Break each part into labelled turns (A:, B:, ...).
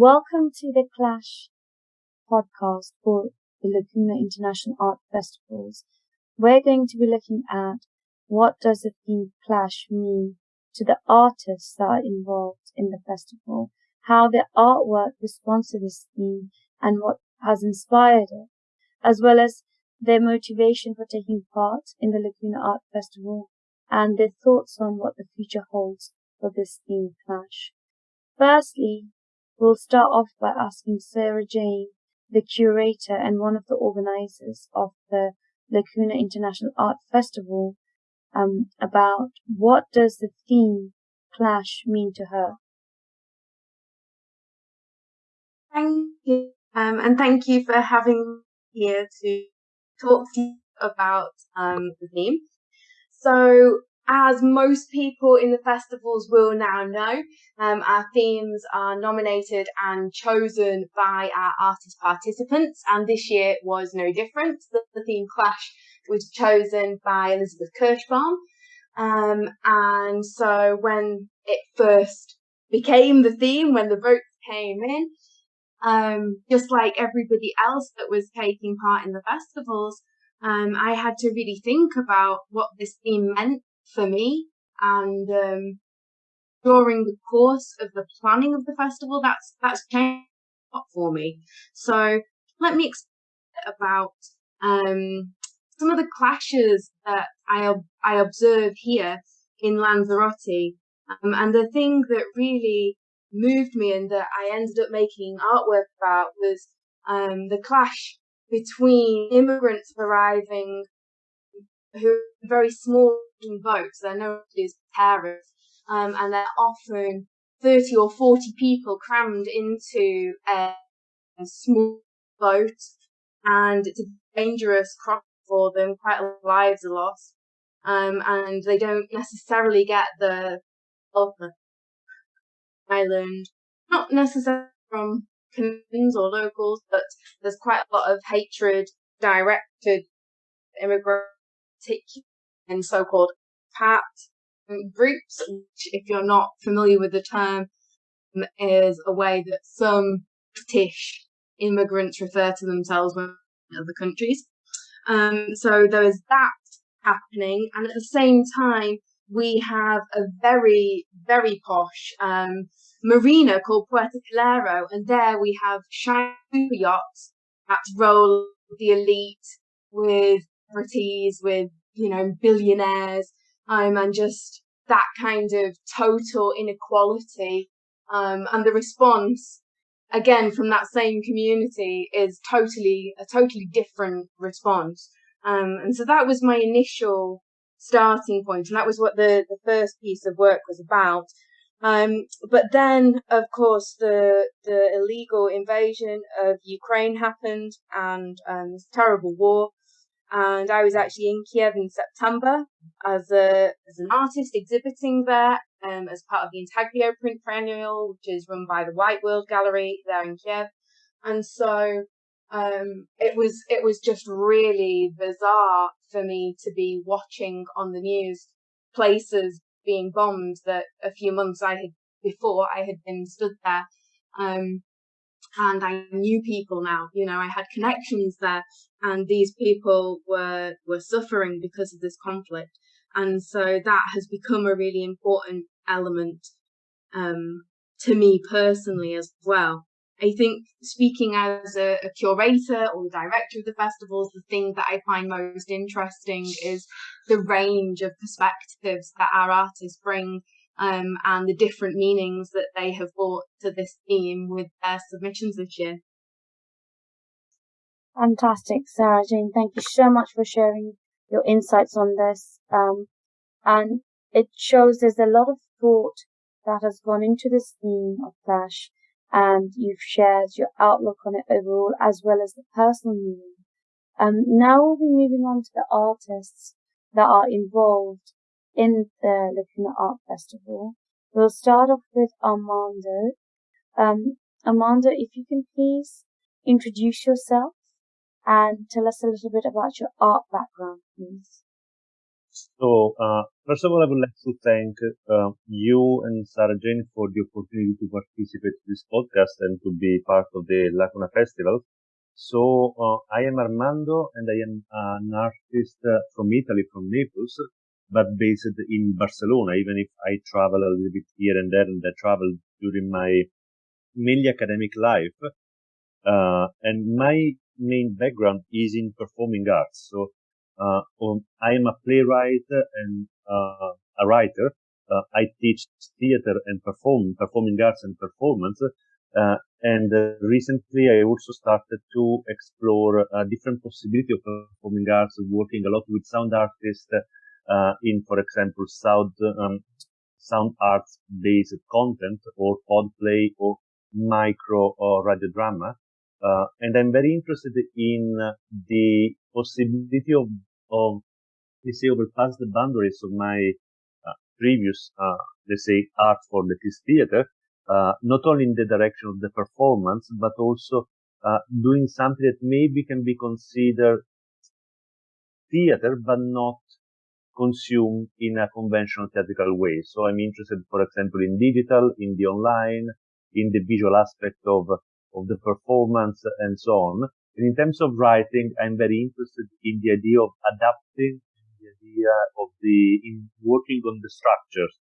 A: Welcome to the Clash podcast for the Lacuna International Art Festivals. We're going to be looking at what does the theme clash mean to the artists that are involved in the festival, how their artwork responds to this theme and what has inspired it, as well as their motivation for taking part in the Lacuna Art Festival and their thoughts on what the future holds for this theme clash. Firstly, we'll start off by asking Sarah Jane, the curator and one of the organizers of the Lacuna International Art Festival, um, about what does the theme clash mean to her.
B: Thank you, um, and thank you for having me here to talk to you about um, the theme. So as most people in the festivals will now know, um, our themes are nominated and chosen by our artist participants, and this year was no different. The, the theme Clash was chosen by Elizabeth Kirschbaum. Um, and so when it first became the theme, when the votes came in, um, just like everybody else that was taking part in the festivals, um, I had to really think about what this theme meant for me. And um, during the course of the planning of the festival, that's that's changed for me. So let me explain about um, some of the clashes that I I observe here in Lanzarote, um, and the thing that really moved me and that I ended up making artwork about was um, the clash between immigrants arriving who are very small boats. They're known as pateras, um, and they're often 30 or 40 people crammed into a, a small boat, and it's a dangerous cross for them. Quite a lot of lives are lost, um, and they don't necessarily get the help island, not necessarily from Canarians or locals, but there's quite a lot of hatred directed immigrants in so-called PAT groups, which if you're not familiar with the term, is a way that some British immigrants refer to themselves when in other countries. Um, so there is that happening, and at the same time, we have a very, very posh um, marina called Puerto Calero, and there we have shiny yachts that roll the elite with celebrities, with you know billionaires, um, and just that kind of total inequality, um, and the response again from that same community is totally a totally different response. Um, and so that was my initial starting point, and that was what the the first piece of work was about. Um, but then, of course, the the illegal invasion of Ukraine happened, and um, this terrible war. And I was actually in Kiev in September as a as an artist exhibiting there, um, as part of the Intaglio Print Triennial, which is run by the White World Gallery there in Kiev. And so um, it was it was just really bizarre for me to be watching on the news places being bombed that a few months I had before I had been stood there. Um, and I knew people now, you know, I had connections there and these people were, were suffering because of this conflict. And so that has become a really important element, um, to me personally as well. I think speaking as a, a, curator or director of the festivals, the thing that I find most interesting is the range of perspectives that our artists bring um, and the different meanings that they have brought to this theme with their submissions this year.
A: Fantastic, Sarah Jane. Thank you so much for sharing your insights on this. Um, and it shows there's a lot of thought that has gone into this theme of Clash and you've shared your outlook on it overall as well as the personal meaning. Um, now we'll be moving on to the artists that are involved in the Lacuna Art Festival. We'll start off with Armando. Um, Armando, if you can please introduce yourself and tell us a little bit about your art background, please.
C: So, uh, first of all, I would like to thank uh, you and Sarah Jane for the opportunity to participate in this podcast and to be part of the Lacuna Festival. So uh, I am Armando and I am an artist uh, from Italy, from Naples, but based in Barcelona, even if I travel a little bit here and there and I travel during my mainly academic life. Uh, and my main background is in performing arts. So, uh, um, I am a playwright and uh, a writer. Uh, I teach theater and perform, performing arts and performance. Uh, and uh, recently I also started to explore a different possibility of performing arts, working a lot with sound artists, in, for example, sound, um, sound arts based content or pod play or micro or radio drama. Uh, and I'm very interested in uh, the possibility of, of, let's say, overpass the boundaries of my uh, previous, uh, let's say, art for the theater, uh, not only in the direction of the performance, but also uh, doing something that maybe can be considered theater, but not consumed in a conventional theatrical way. So I'm interested, for example, in digital, in the online, in the visual aspect of of the performance and so on. And in terms of writing, I'm very interested in the idea of adapting the idea of the, in working on the structures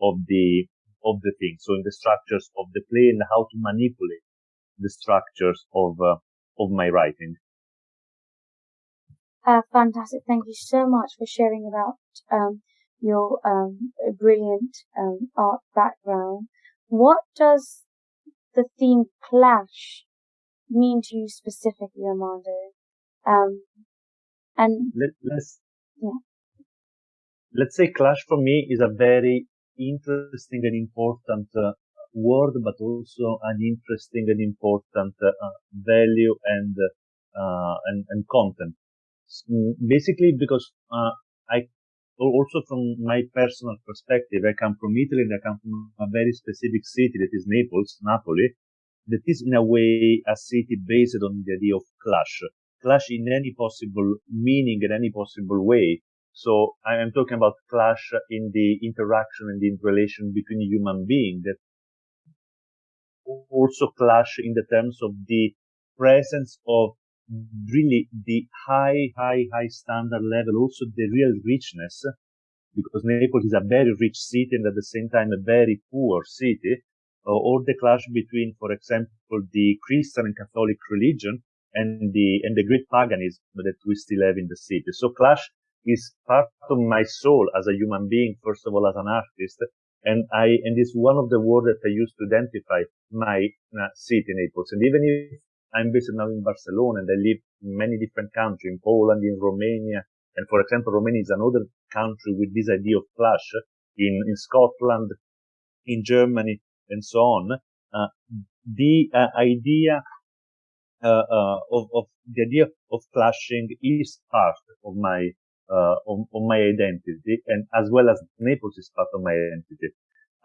C: of the, of the thing. So in the structures of the play and how to manipulate the structures of, uh, of my writing.
A: Uh, fantastic. Thank you so much for sharing about, um, your, um, brilliant, um, art background. What does the theme clash mean to you specifically, Armando? Um, and
C: Let, let's
A: yeah.
C: let's say clash for me is a very interesting and important uh, word, but also an interesting and important uh, value and uh, and, and content. Mm, basically, because uh, I also from my personal perspective, I come from Italy and I come from a very specific city that is Naples, Napoli, that is in a way a city based on the idea of clash. Clash in any possible meaning, in any possible way. So I am talking about clash in the interaction and the relation between human beings that also clash in the terms of the presence of really the high, high, high standard level, also the real richness, because Naples is a very rich city and at the same time a very poor city, uh, or the clash between, for example, the Christian and Catholic religion and the, and the great paganism that we still have in the city. So clash is part of my soul as a human being, first of all, as an artist. And I, and it's one of the words that I use to identify my uh, city, Naples. And even if I'm based now in Barcelona and I live in many different countries, in Poland, in Romania. And for example, Romania is another country with this idea of clash in, in Scotland, in Germany, and so on. Uh, the uh, idea uh, uh of, of, the idea of clashing is part of my uh, of, of, my identity, and as well as Naples is part of my identity.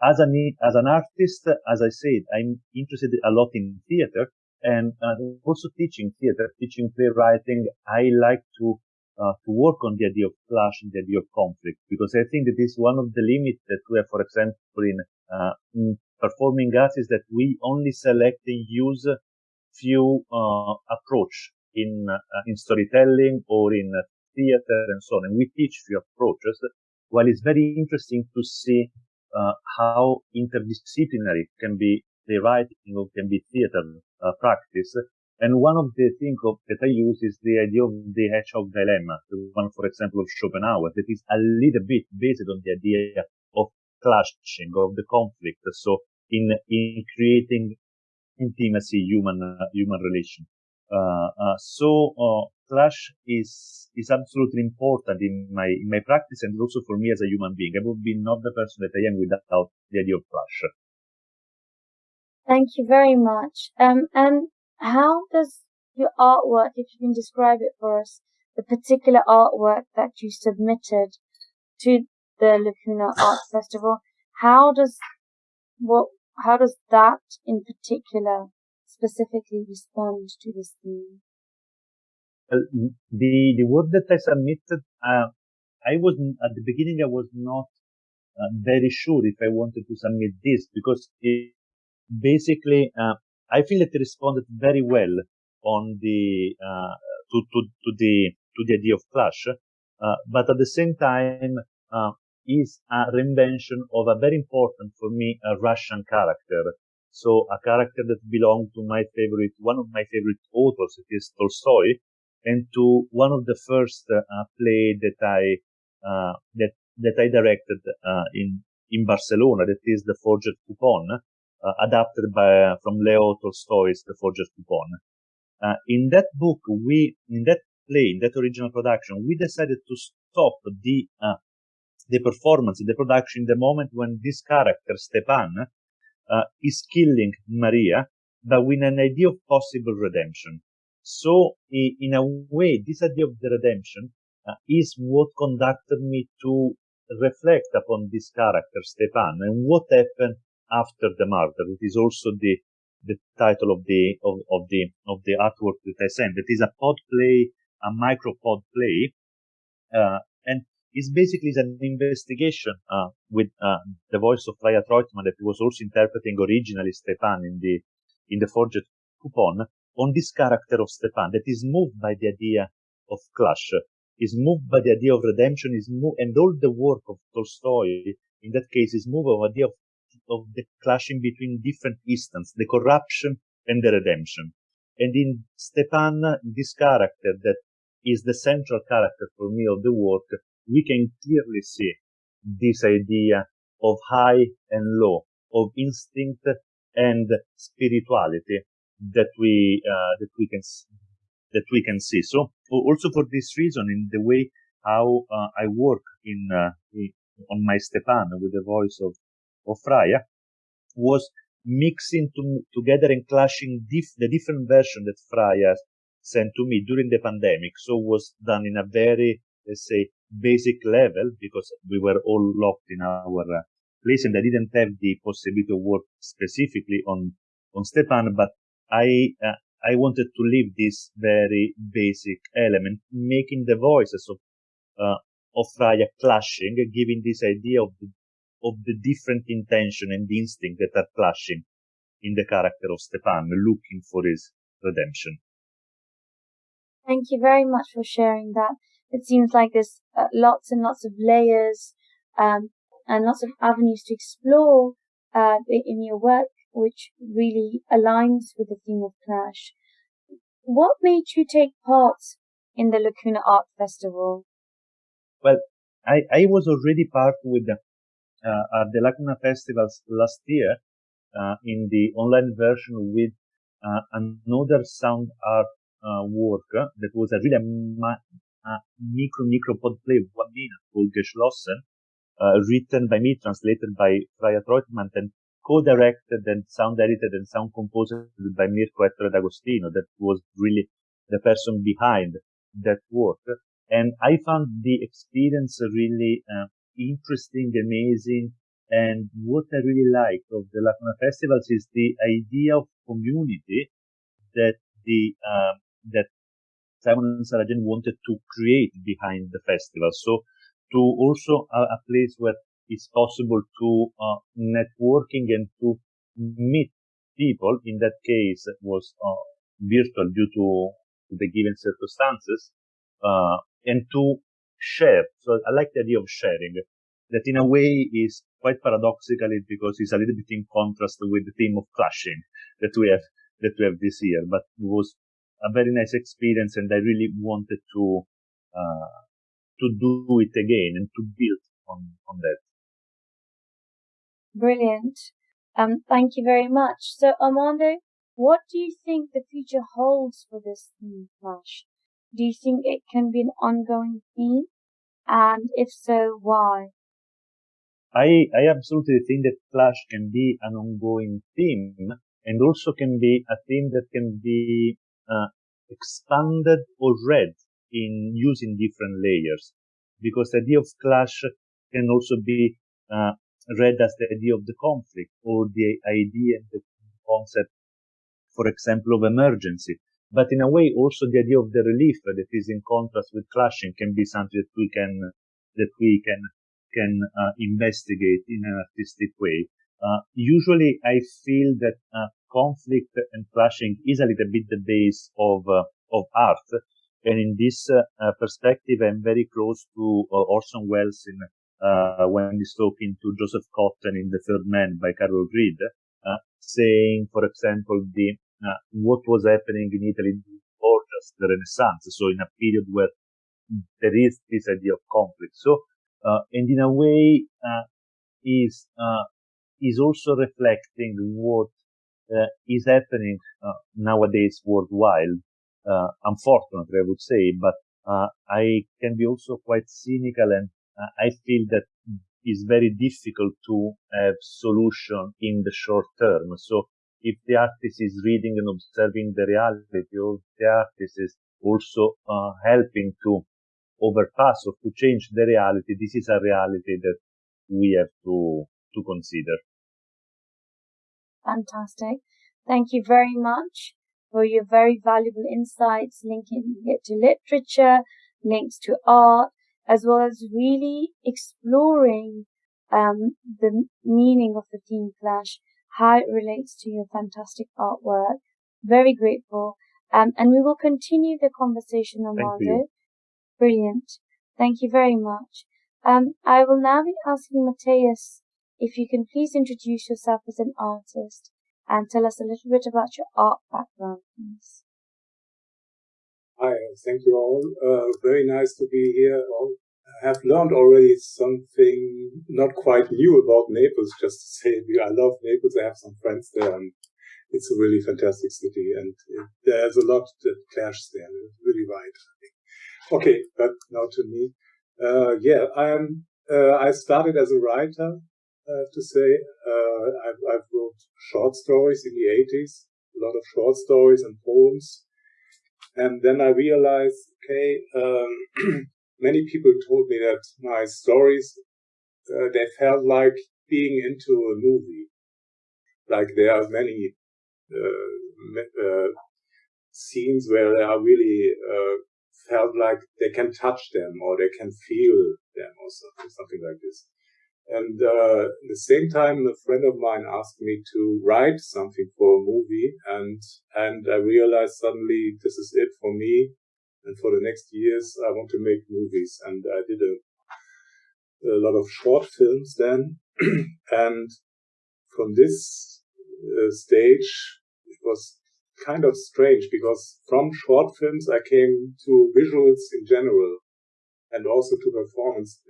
C: As an as an artist, as I said, I'm interested a lot in theater, and uh, also teaching theater, teaching playwriting. I like to uh, to work on the idea of clash and the idea of conflict because I think that is one of the limits that we have, for example, in, uh, in performing arts is that we only select and use few uh, approach in uh, in storytelling or in theater and so on, and we teach few approaches. While it's very interesting to see uh, how interdisciplinary can be the writing or can be theater uh, practice. And one of the things that I use is the idea of the hedgehog dilemma, the one, for example, of Schopenhauer, that is a little bit based on the idea of clashing, of the conflict. So in, in creating intimacy, human, uh, human relation. Uh, uh, so, uh, clash is, is absolutely important in my, in my practice and also for me as a human being. I would be not the person that I am without the idea of clash.
A: Thank you very much. Um, and how does your artwork, if you can describe it for us, the particular artwork that you submitted to the Lacuna Art Festival, how does what how does that in particular specifically respond to this theme?
C: Well, the the work that I submitted uh, I was at the beginning. I was not uh, very sure if I wanted to submit this because it, basically uh, I feel it responded very well on the uh, to, to to the to the idea of clash, uh, but at the same time is a reinvention of a very important for me a Russian character. So a character that belonged to my favorite, one of my favorite authors, it is Tolstoy, and to one of the first uh, play that I uh, that that I directed uh, in in Barcelona. That is the Forged Coupon, adapted by from Leo Tolstoy's The Forged Coupon. Uh, in that book, we in that play, in that original production, we decided to stop the uh, the performance, the production, the moment when this character Stepan uh, is killing Maria, but with an idea of possible redemption. So, in a way, this idea of the redemption uh, is what conducted me to reflect upon this character, Stepan, and what happened after the murder. It is also the the title of the of, of the of the artwork that I sent. It is a pod play, a micro pod play, uh, and it's basically an investigation uh, with uh, the voice of Freya Treutmann that was also interpreting originally Stepan in the in the forged coupon on this character of Stepan that is moved by the idea of clash, is moved by the idea of redemption, is moved, and all the work of Tolstoy in that case is moved by the idea of, of the clashing between different instances, the corruption and the redemption. And in Stepan, this character that is the central character for me of the work, we can clearly see this idea of high and low, of instinct and spirituality that we uh, that we can that we can see. So also for this reason, in the way how uh, I work in, uh, in, on my Stepan with the voice of of Freya was mixing to, together and clashing the different version that Freya sent to me during the pandemic. So was done in a very let's say basic level because we were all locked in our uh, place and I didn't have the possibility to work specifically on on Stepan, but I uh, I wanted to leave this very basic element, making the voices of uh, of Freya clashing, giving this idea of the, of the different intention and instinct that are clashing in the character of Stepan, looking for his redemption.
A: Thank you very much for sharing that. It seems like there's uh, lots and lots of layers um, and lots of avenues to explore uh, in your work which really aligns with the theme of Clash. What made you take part in the Lacuna Art Festival?
C: Well, I, I was already part with the, uh, at the Lacuna Festivals last year uh, in the online version with uh, another sound art uh, work that was a really ma- a micro micro pod play of one minute called Geschlossen, uh, written by me, translated by Freya Treutmann, and co-directed and sound edited and sound composed by Mirko Ettore D'Agostino. That was really the person behind that work. And I found the experience really uh, interesting, amazing. And what I really like of the Lacuna festivals is the idea of community that the, uh, that Simon and Sarah Jane wanted to create behind the festival. So to also a, a place where it's possible to uh, networking and to meet people. In that case, it was uh, virtual due to, to, the given circumstances, uh, and to share. So I like the idea of sharing. That in a way is quite paradoxically because it's a little bit in contrast with the theme of clashing that we have that we have this year. But it was a very nice experience, and I really wanted to uh, to do it again and to build on on that.
A: Brilliant. Um, thank you very much. So, Armando, what do you think the future holds for this theme clash? Do you think it can be an ongoing theme? And if so, why?
C: I, I absolutely think that Clash can be an ongoing theme and also can be a theme that can be uh, expanded or read in using different layers because the idea of Clash can also be uh, read as the idea of the conflict or the idea, the concept, for example, of emergency. But in a way, also the idea of the relief that is in contrast with clashing can be something that we can, that we can can uh, investigate in an artistic way. Uh, usually, I feel that uh, conflict and clashing is a little bit the base of uh, of art, and in this uh, perspective, I'm very close to Orson Welles in when he's talking to Joseph Cotten in The Third Man by Carol Reed, saying, for example, the what was happening in Italy before just the Renaissance, so in a period where there is this idea of conflict. So uh, and in a way uh, is uh, is also reflecting what is happening nowadays worldwide. unfortunately, I would say, but I can be also quite cynical, and I feel that it's very difficult to have solution in the short term. So if the artist is reading and observing the reality, or the artist is also uh, helping to overpass or to change the reality, this is a reality that we have to, to consider.
A: Fantastic. Thank you very much for your very valuable insights linking it to literature, links to art, as well as really exploring um, the meaning of the theme clash, how it relates to your fantastic artwork. Very grateful. Um, and we will continue the conversation, Armando. Brilliant. Thank you very much. Um, I will now be asking Matthias if you can please introduce yourself as an artist and tell us a little bit about your art background, please.
D: Hi, thank you all. Uh, very nice to be here. I have learned already something not quite new about Naples, just to say I love Naples. I have some friends there and it's a really fantastic city and there's a lot that clashes there. It's really right. Okay, but now to me. Uh, yeah, I'm, uh, I started as a writer, I have to say. Uh, I've, I've wrote short stories in the 80s, a lot of short stories and poems. And then I realized, okay, um, many people told me that my stories, uh, they felt like being into a movie. Like there are many, uh, uh, scenes where they are really, uh, felt like they can touch them or they can feel them or something, something like this. And uh, at the same time, a friend of mine asked me to write something for a movie, and and I realized suddenly this is it for me. And for the next years, I want to make movies, and I did a a lot of short films then, and from this uh, stage, it was kind of strange because from short films I came to visuals in general and also to performance.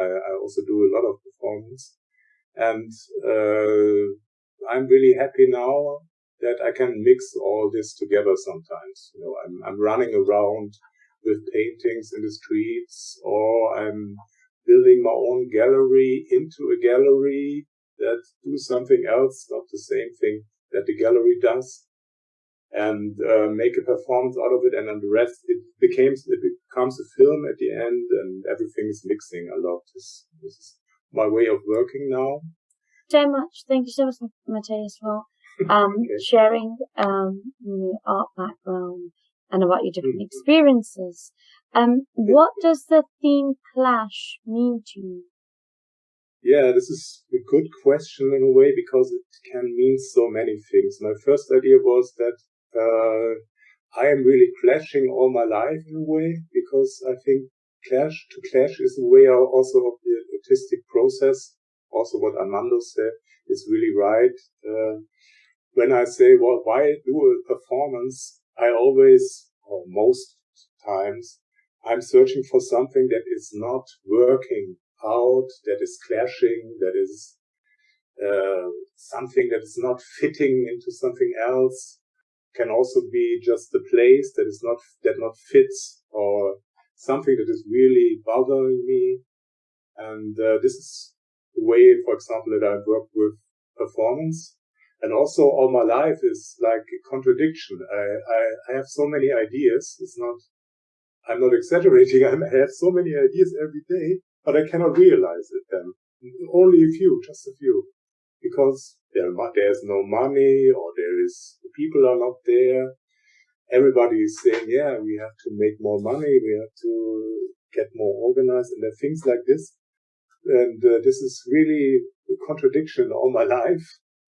D: I, I also do a lot of performance. And, uh, I'm really happy now that I can mix all this together sometimes. You know, I'm, I'm running around with paintings in the streets or I'm building my own gallery into a gallery that do something else, not the same thing that the gallery does and uh, make a performance out of it, and then the rest it becomes it becomes a film at the end, and everything is mixing a lot. This, this is my way of working now.
A: So much. Thank you so much, Matthias, for um, sharing um, your art background and about your different mm-hmm. experiences. Um, what does the theme clash mean to you?
D: Yeah, this is a good question in a way because it can mean so many things. My first idea was that uh, I am really clashing all my life in a way because I think clash to clash is a way also of the artistic process. Also, what Armando said is really right. Uh, when I say, well, why do a performance? I always, or most times, I'm searching for something that is not working out, that is clashing, that is uh, something that is not fitting into something else can also be just a place that is not, that not fits or something that is really bothering me. And uh, this is the way, for example, that I work with performance. And also all my life is like a contradiction. I, I, I have so many ideas. It's not, I'm not exaggerating. I have so many ideas every day, but I cannot realize it then. Only a few, just a few because there, there's no money or there is, people are not there. Everybody is saying, yeah, we have to make more money. We have to get more organized. And things like this. And uh, this is really a contradiction all my life.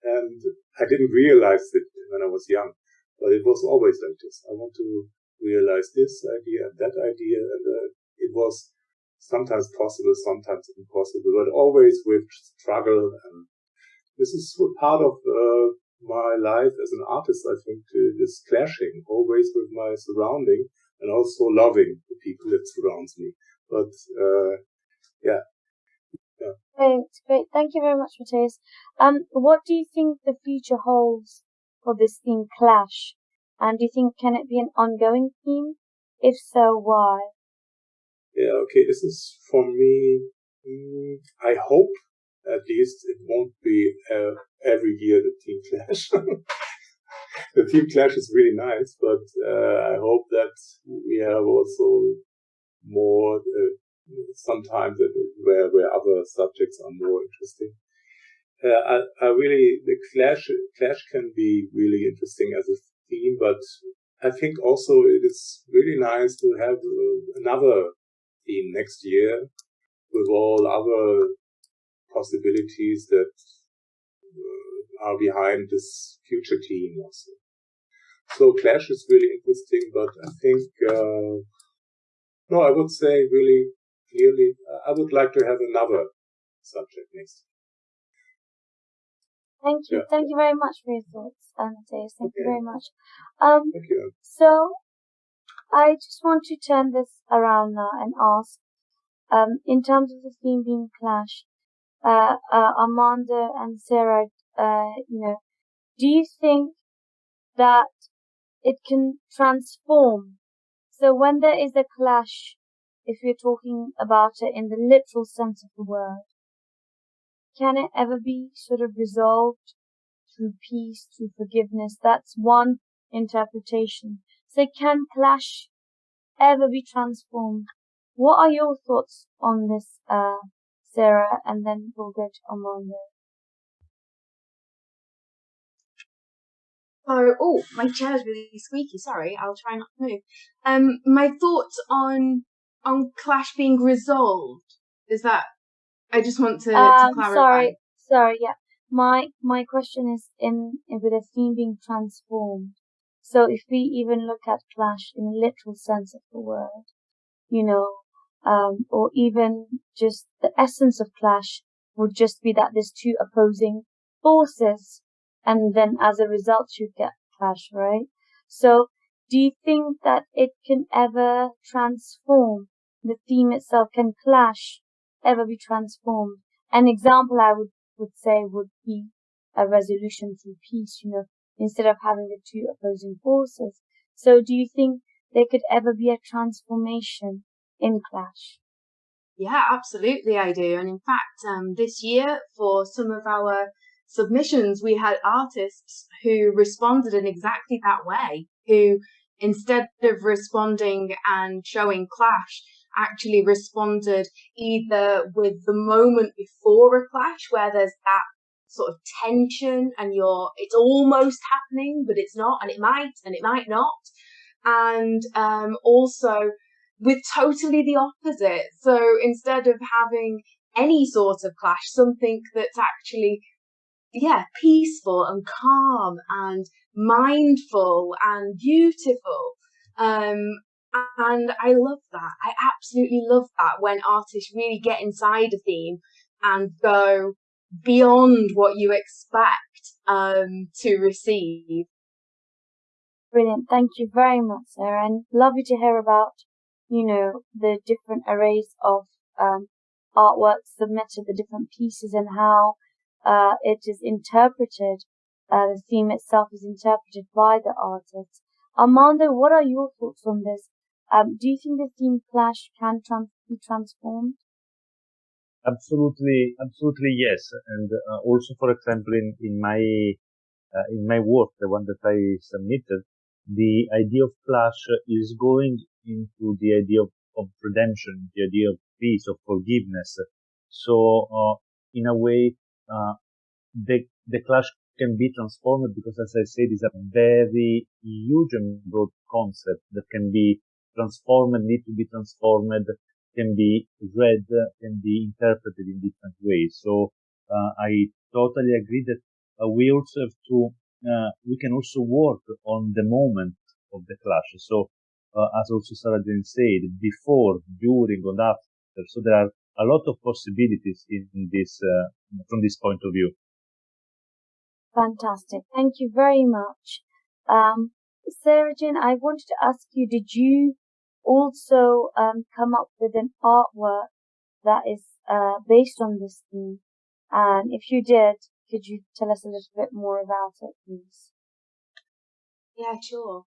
D: And I didn't realize it when I was young, but it was always like this. I want to realize this idea and that idea. And uh, it was sometimes possible, sometimes impossible, but always with struggle. And this is part of uh, my life as an artist, I think, is clashing always with my surrounding and also loving the people that surrounds me. But, uh, yeah.
A: Yeah. Great, great. Thank you very much, Matthias. Um, what do you think the future holds for this theme clash? And do you think can it be an ongoing theme? If so, why?
D: Yeah, okay, this is for me, mm, I hope at least it won't be uh, every year the team clash. the team clash is really nice, but uh, I hope that we have also more uh, sometimes where where other subjects are more interesting. Uh, I, I really the clash clash can be really interesting as a theme, but I think also it is really nice to have uh, another theme next year with all other possibilities that uh, are behind this future team also. So Clash is really interesting, but I think, uh, no, I would say really clearly, I would like to have another subject next.
A: Thank you. Yeah. Thank you very much for your thoughts, Matthias. Thank okay. you very much.
D: Um, Thank you.
A: So, I just want to turn this around now and ask, um, in terms of the theme being Clash, uh, uh, Amanda and Sarah, uh, you know, do you think that it can transform? So when there is a clash, if we are talking about it in the literal sense of the word, can it ever be sort of resolved through peace, through forgiveness? That's one interpretation. So can clash ever be transformed? What are your thoughts on this, uh, Sarah, and then we'll go to Amanda.
B: Oh, oh, my chair's really squeaky. Sorry, I'll try not to move. Um, my thoughts on on Clash being resolved is that I just want to, um, to clarify.
A: Sorry, sorry, yeah. My my question is in, in with a theme being transformed. So if we even look at Clash in a literal sense of the word, you know, um, or even just the essence of clash would just be that there's two opposing forces and then as a result you get clash, right? So do you think that it can ever transform? The theme itself can clash ever be transformed? An example I would, would say would be a resolution through peace, you know, instead of having the two opposing forces. So do you think there could ever be a transformation in Clash?
B: Yeah, absolutely, I do. And in fact, um, this year for some of our submissions, we had artists who responded in exactly that way, who instead of responding and showing clash, actually responded either with the moment before a clash where there's that sort of tension and you're, it's almost happening, but it's not, and it might, and it might not. And um, also with totally the opposite. So instead of having any sort of clash, something that's actually, yeah, peaceful and calm and mindful and beautiful. Um, and I love that. I absolutely love that when artists really get inside a theme and go beyond what you expect um, to receive.
A: Brilliant. Thank you very much, Sarah. And lovely to hear about you know, the different arrays of um, artworks submitted, the different pieces, and how uh, it is interpreted. Uh, the theme itself is interpreted by the artist. Armando, what are your thoughts on this? Um, do you think the theme clash can trans- be transformed?
C: Absolutely, absolutely yes. And uh, also, for example, in, in my uh, in my work, the one that I submitted, the idea of clash is going into the idea of, of redemption, the idea of peace, of forgiveness. So, uh, in a way, uh, the, the clash can be transformed because, as I said, it's a very huge and broad concept that can be transformed, need to be transformed. can be read, can be interpreted in different ways. So uh, I totally agree that uh, we also have to, uh, we can also work on the moment of the clash. So as also Sarah Jane said, before, during, and after. So there are a lot of possibilities in, in this, from this point of view.
A: Fantastic. Thank you very much. Um, Sarah Jane, I wanted to ask you, did you also um, come up with an artwork that is uh, based on this theme? And if you did, could you tell us a little bit more about it, please?
B: Yeah, sure.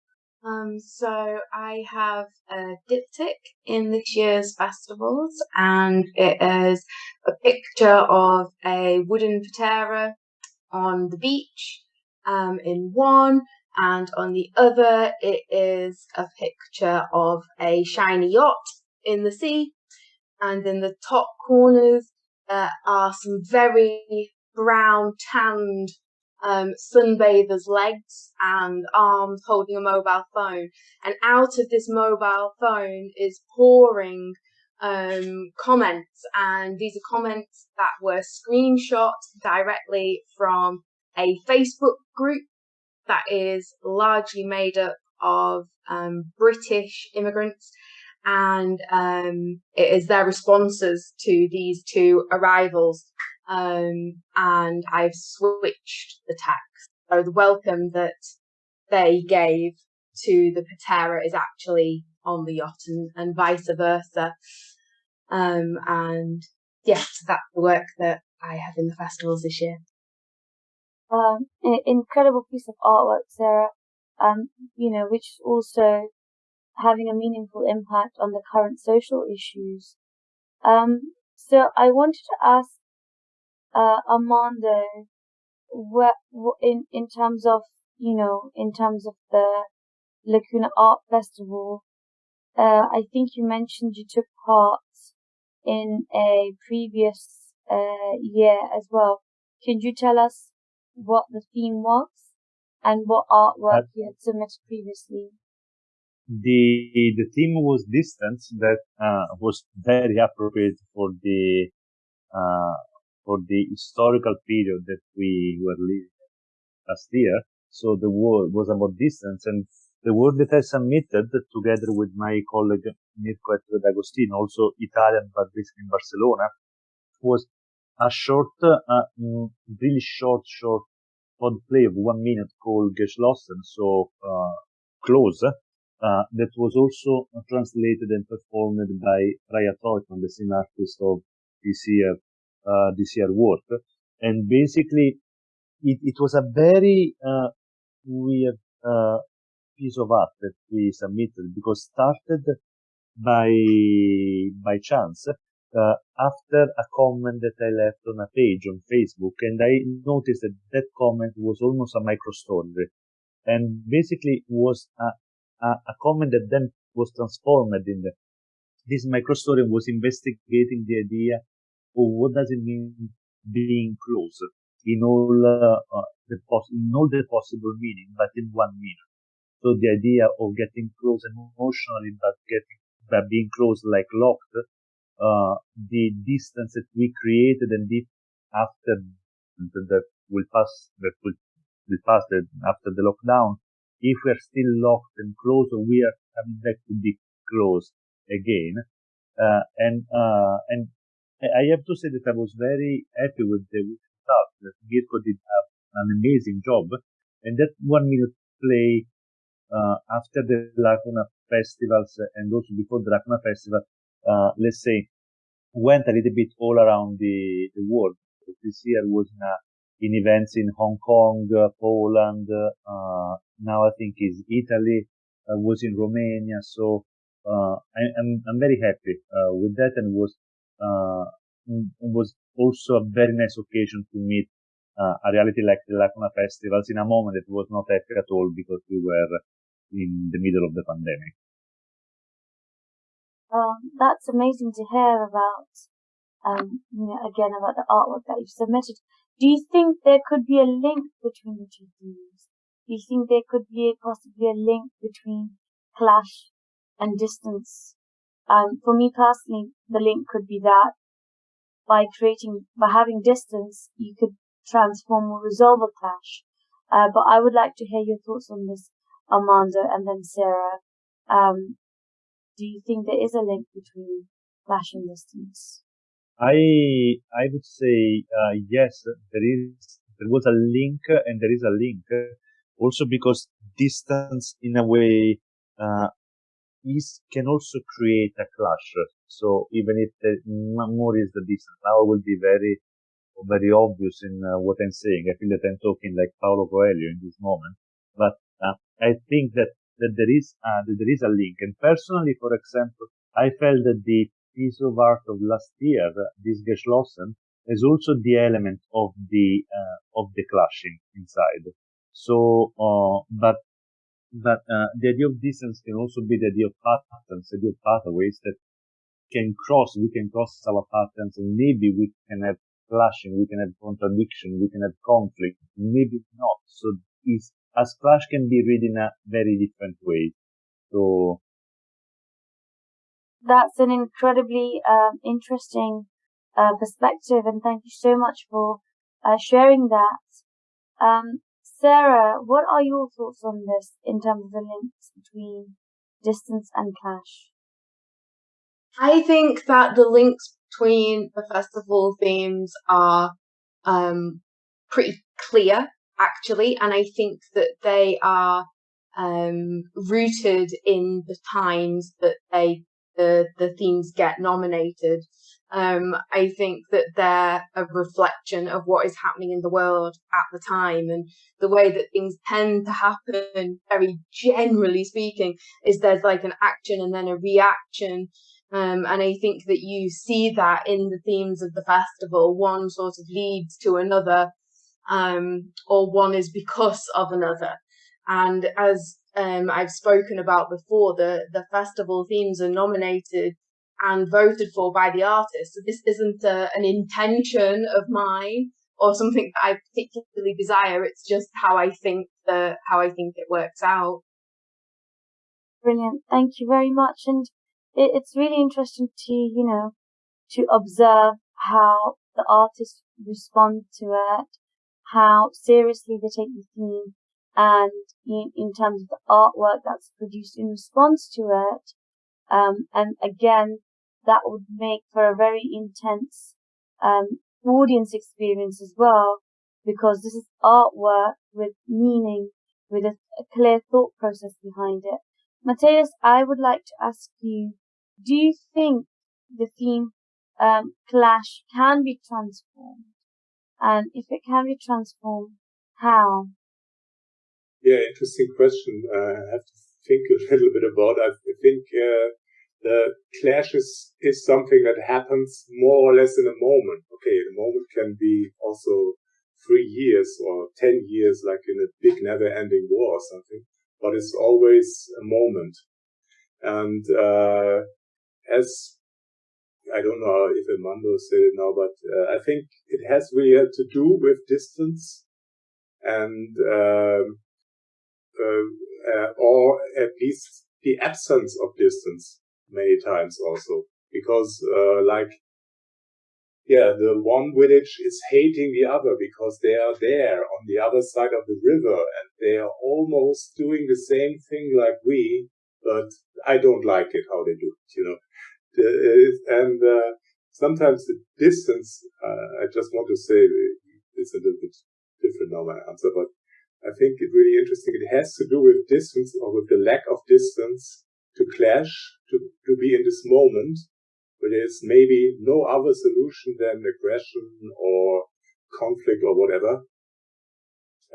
B: Um, so I have a diptych in this year's festivals, and it is a picture of a wooden patera on the beach um, in one, and on the other it is a picture of a shiny yacht in the sea, and in the top corners uh, are some very brown tanned um, sunbathers' legs and arms holding a mobile phone, and out of this mobile phone is pouring um, comments, and these are comments that were screenshot directly from a Facebook group that is largely made up of um, British immigrants, and um, it is their responses to these two arrivals. Um, and I've switched the text. So the welcome that they gave to the Patera is actually on the yacht and, and vice versa. Um, and yes, that's the work that I have in the festivals this year
A: um, incredible piece of artwork, Sarah, um, you know, which is also having a meaningful impact on the current social issues. Um, so I wanted to ask, uh, Armando, what, in, in terms of, you know, in terms of the Lacuna Art Festival, uh, I think you mentioned you took part in a previous, uh, year as well. Can you tell us what the theme was and what artwork you had submitted previously?
C: The the theme was distance that uh, was very appropriate for the uh, for the historical period that we were living last year. So the word was about distance and the work that I submitted together with my colleague Mirko D'Agostino, also Italian but based in Barcelona, was a short, mm, really short, short pod play of one minute called Geschlossen, so uh, close, uh, that was also translated and performed by Freya Treutmann, the same artist of this year, uh, this year work. And basically, it, it was a very uh, weird uh, piece of art that we submitted because started by by chance uh, after a comment that I left on a page on Facebook, and I noticed that that comment was almost a micro story, and basically was a, a, a comment that then was transformed in the, this micro story was investigating the idea of what does it mean being close in all uh, uh, the pos- in all the possible meaning, but in one meaning. So the idea of getting close emotionally, but getting but being close like locked uh, the distance that we created and if after that will pass, that will, will pass that after the lockdown, if we are still locked and closed, or we are coming back to be closed again. Uh, and, uh, and I have to say that I was very happy with the result that Mirko did an amazing job. And that one minute play, uh, after the Lacuna festivals and also before the Lacuna festival, uh, let's say, went a little bit all around the, the world. This year was in, a, in events in Hong Kong, uh, Poland, uh, now I think is Italy, uh, was in Romania. So, uh, I, am I'm, I'm very happy, uh, with that and was, uh, was also a very nice occasion to meet, a reality like the Lacuna festivals in a moment that was not happy at all because we were in the middle of the pandemic.
A: Um, that's amazing to hear about, um, you know, again about the artwork that you've submitted. Do you think there could be a link between the two themes? Do you think there could be a, possibly a link between clash and distance Um, for me personally, the link could be that by creating, by having distance, you could transform or resolve a clash. Uh, but I would like to hear your thoughts on this, Armando, and then Sarah. Um, do you think there is a link between clash and distance?
C: I I would say uh, yes. There is there was a link, and there is a link also because distance, in a way, uh, is can also create a clash. So even if the more is the distance, now I will be very very obvious in uh, what I'm saying. I feel that I'm talking like Paulo Coelho in this moment, but uh, I think that, that there is uh, that there is a link. And personally, for example, I felt that the piece of art of last year, this Geschlossen, is also the element of the uh, of the clashing inside. So, uh, but but uh, the idea of distance can also be the idea of patterns, the idea of pathways that can cross. We can cross our patterns, and maybe we can have clashing, we can have contradiction, we can have conflict, maybe not. So is as clash can be read in a very different way. So
A: that's an incredibly um, interesting uh, perspective, and thank you so much for uh, sharing that. Um, Sarah, what are your thoughts on this in terms of the links between distance and clash?
B: I think that the links between the festival themes are um, pretty clear, actually, and I think that they are um, rooted in the times that they the the themes get nominated. Um, I think that they're a reflection of what is happening in the world at the time and the way that things tend to happen, very generally speaking, is there's like an action and then a reaction um, and I think that you see that in the themes of the festival. One sort of leads to another, um, or one is because of another. And as um, I've spoken about before, the, the festival themes are nominated and voted for by the artists. So this isn't a, an intention of mine or something that I particularly desire. It's just how I think the how I think it works out.
A: Brilliant. Thank you very much. And it, it's really interesting to, you know, to observe how the artists respond to it, how seriously they take the theme, and in, in terms of the artwork that's produced in response to it. Um, and again, that would make for a very intense um, audience experience as well, because this is artwork with meaning, with a, a clear thought process behind it. Matthias, I would like to ask you do you think the theme um, clash can be transformed? And if it can be transformed, how?
D: Yeah, interesting question. I have to think a little bit about. I think uh, the clash is, is something that happens more or less in a moment. Okay, the moment can be also three years or ten years, like in a big never-ending war or something. But it's always a moment, and uh, as I don't know if Armando said it now, but uh, I think it has really to do with distance and um, uh, uh, or at least the absence of distance many times also because uh, like yeah the one village is hating the other because they are there on the other side of the river and they are almost doing the same thing like we but I don't like it how they do it, you know. And uh, sometimes the distance, uh, I just want to say it's a little bit different now, my answer, but I think it's really interesting. It has to do with distance or with the lack of distance to clash, to, to be in this moment where there's maybe no other solution than aggression or conflict or whatever.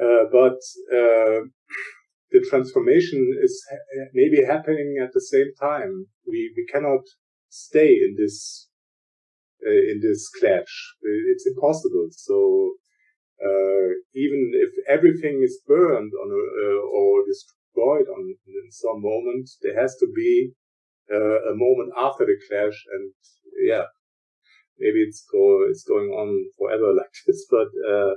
D: Uh, but, uh, the transformation is maybe happening at the same time. We, we cannot stay in this, uh, in this clash. It's impossible. So, uh, even if everything is burned on a, uh, or destroyed on in some moment, there has to be uh, a moment after the clash. And yeah, maybe it's go, it's going on forever like this, but, uh,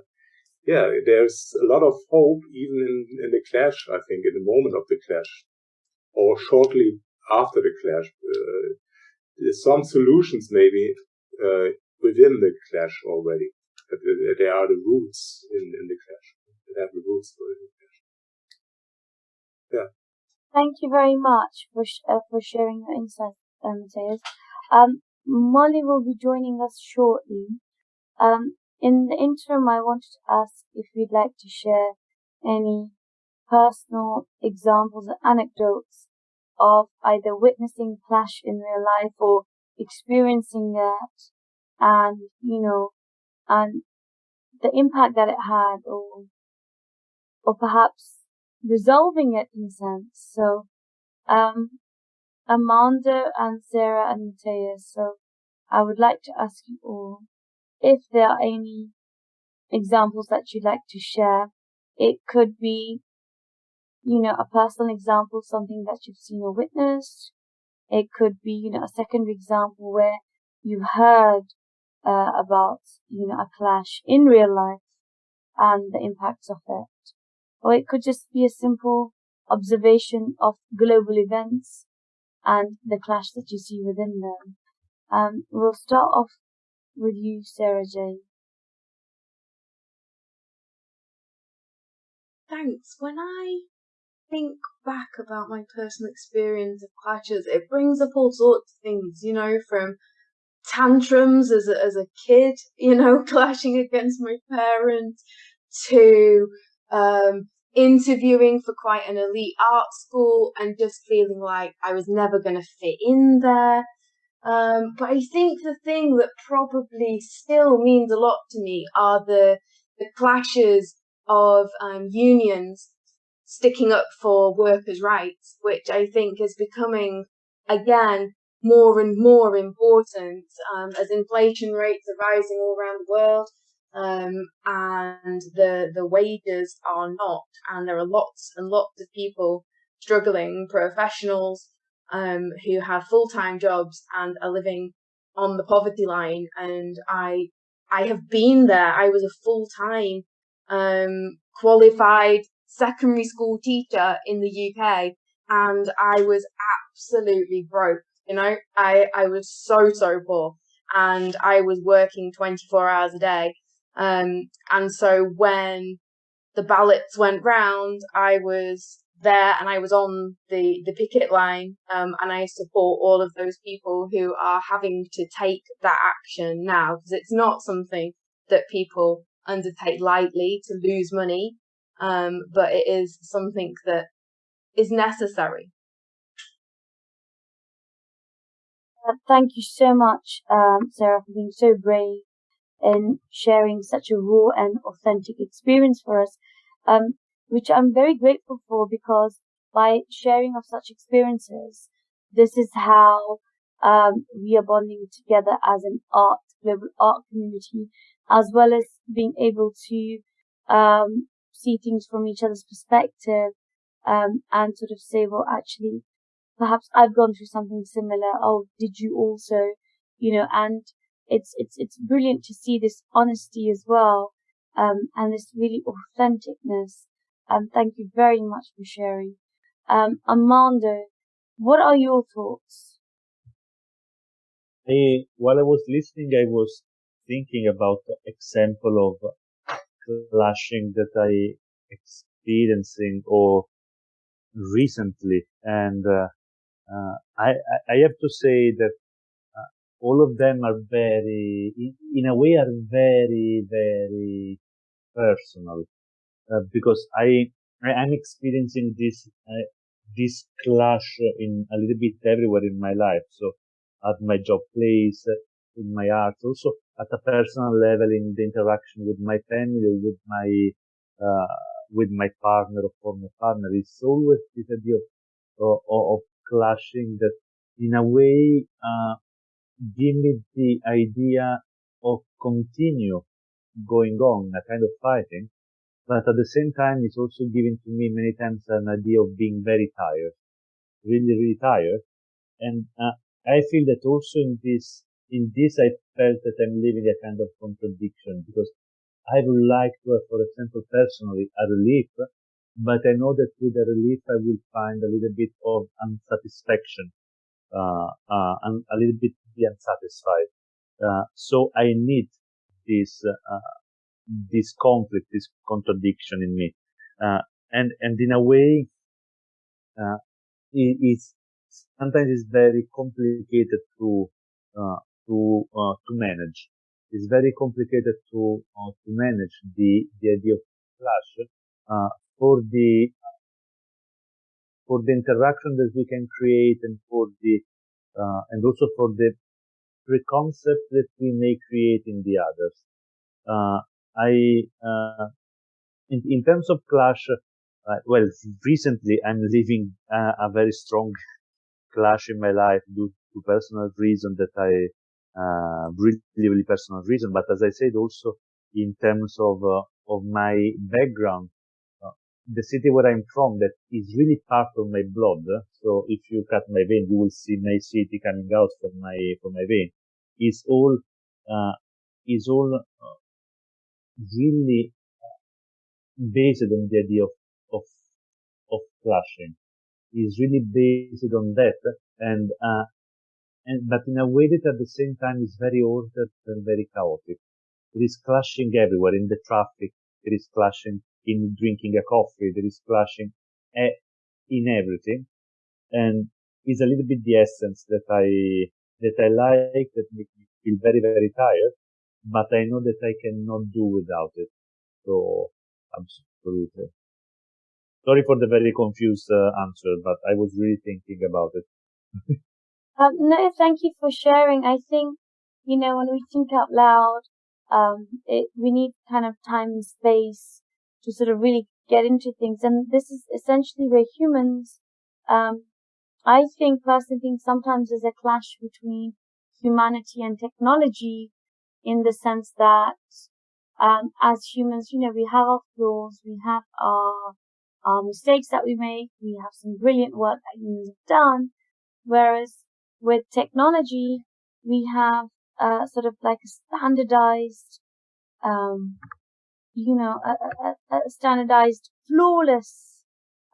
D: yeah, there's a lot of hope even in, in the clash, I think, in the moment of the clash or shortly after the clash. Uh, some solutions maybe uh, within the clash already. There are the roots in, in the clash. They have the roots for the clash. Yeah.
A: Thank you very much for sh- uh, for sharing your insights, um. Um, Molly will be joining us shortly. Um, in the interim, I wanted to ask if you'd like to share any personal examples or anecdotes of either witnessing clash in real life or experiencing that and, you know, and the impact that it had or, or perhaps resolving it in a sense. So, um, Armando and Sarah and Matthias. So I would like to ask you all if there are any examples that you'd like to share. It could be, you know, a personal example, something that you've seen or witnessed. It could be, you know, a secondary example where you've heard uh, about, you know, a clash in real life and the impacts of it. Or it could just be a simple observation of global events and the clash that you see within them. Um, we'll start off with you, Sarah Jane.
B: Thanks. When I think back about my personal experience of clashes, it brings up all sorts of things, you know, from tantrums as a, as a kid, you know, clashing against my parents, to um, interviewing for quite an elite art school and just feeling like I was never going to fit in there. Um, but I think the thing that probably still means a lot to me are the the clashes of um, unions sticking up for workers' rights, which I think is becoming again more and more important um, as inflation rates are rising all around the world um, and the the wages are not, and there are lots and lots of people struggling, professionals um, who have full time jobs and are living on the poverty line. And I I have been there. I was a full time um, qualified secondary school teacher in the UK, and I was absolutely broke. You know, I I was so so poor, and I was working twenty four hours a day um, and so when the ballots went round, I was there and I was on the, the picket line, um, and I support all of those people who are having to take that action now because it's not something that people undertake lightly to lose money, um, but it is something that is necessary.
A: Uh, thank you so much, um, Sarah, for being so brave in sharing such a raw and authentic experience for us, um, which I'm very grateful for because by sharing of such experiences, this is how um, we are bonding together as an art, global art community, as well as being able to um, see things from each other's perspective um, and sort of say, well, actually, perhaps I've gone through something similar. Oh, did you also? You know, and it's it's it's brilliant to see this honesty as well, um, and this really authenticness. Um, thank you very much for sharing. Um, Armando, what are your thoughts?
C: I, while I was listening, I was thinking about the example of clashing that I experiencing or recently, and uh, uh, I I have to say that all of them are very, in a way, are very, very personal. Uh, because I, I am experiencing this uh, this clash in a little bit everywhere in my life. So at my job place, in my art, also at a personal level in the interaction with my family, with my uh, with my partner or former partner. It's always this idea of, of, of clashing that in a way uh, give me the idea of continue going on, a kind of fighting. But at the same time, it's also giving to me many times an idea of being very tired, really, really tired. And uh, I feel that also in this, in this, I felt that I'm living a kind of contradiction because I would like to have, for example, personally, a relief, but I know that with a relief, I will find a little bit of unsatisfaction uh, uh, a little bit be unsatisfied. Uh, so I need this uh, this conflict, this contradiction in me, uh, and and in a way, uh, it, it's sometimes it's very complicated to to to manage. It's very complicated to to manage the the idea of clash for the for the interaction that we can create and for the uh, and also for the preconcept that we may create in the others. Uh, I uh, in, in terms of clash, uh, well, recently I'm living a very strong clash in my life due to personal reason that I uh, really, really personal reason. But as I said, also in terms of uh, of my background, the city where I'm from that is really part of my blood. So if you cut my vein, you will see my city coming out from my, from my vein. Is all, uh, is all uh, really based on the idea of, of, of clashing. Is really based on that and, uh, and, but in a way that at the same time is very ordered and very chaotic. It is clashing everywhere in the traffic. It is clashing in drinking a coffee. There is splashing in everything. And it's a little bit the essence that I, that I like, that makes me feel very, very tired, but I know that I cannot do without it. So, absolutely. Sorry for the very confused uh, answer, but I was really thinking about it.
A: um, no, thank you for sharing. I think, you know, when we think out loud, um, it, we need kind of time and space to sort of really get into things. And this is essentially where humans, um, I think personally think sometimes there's a clash between humanity and technology in the sense that, um, as humans, you know, we have our flaws, we have our, our mistakes that we make, we have some brilliant work that humans have done. Whereas with technology, we have, sort of like a standardized, um, you know, a, a, a standardized, flawless,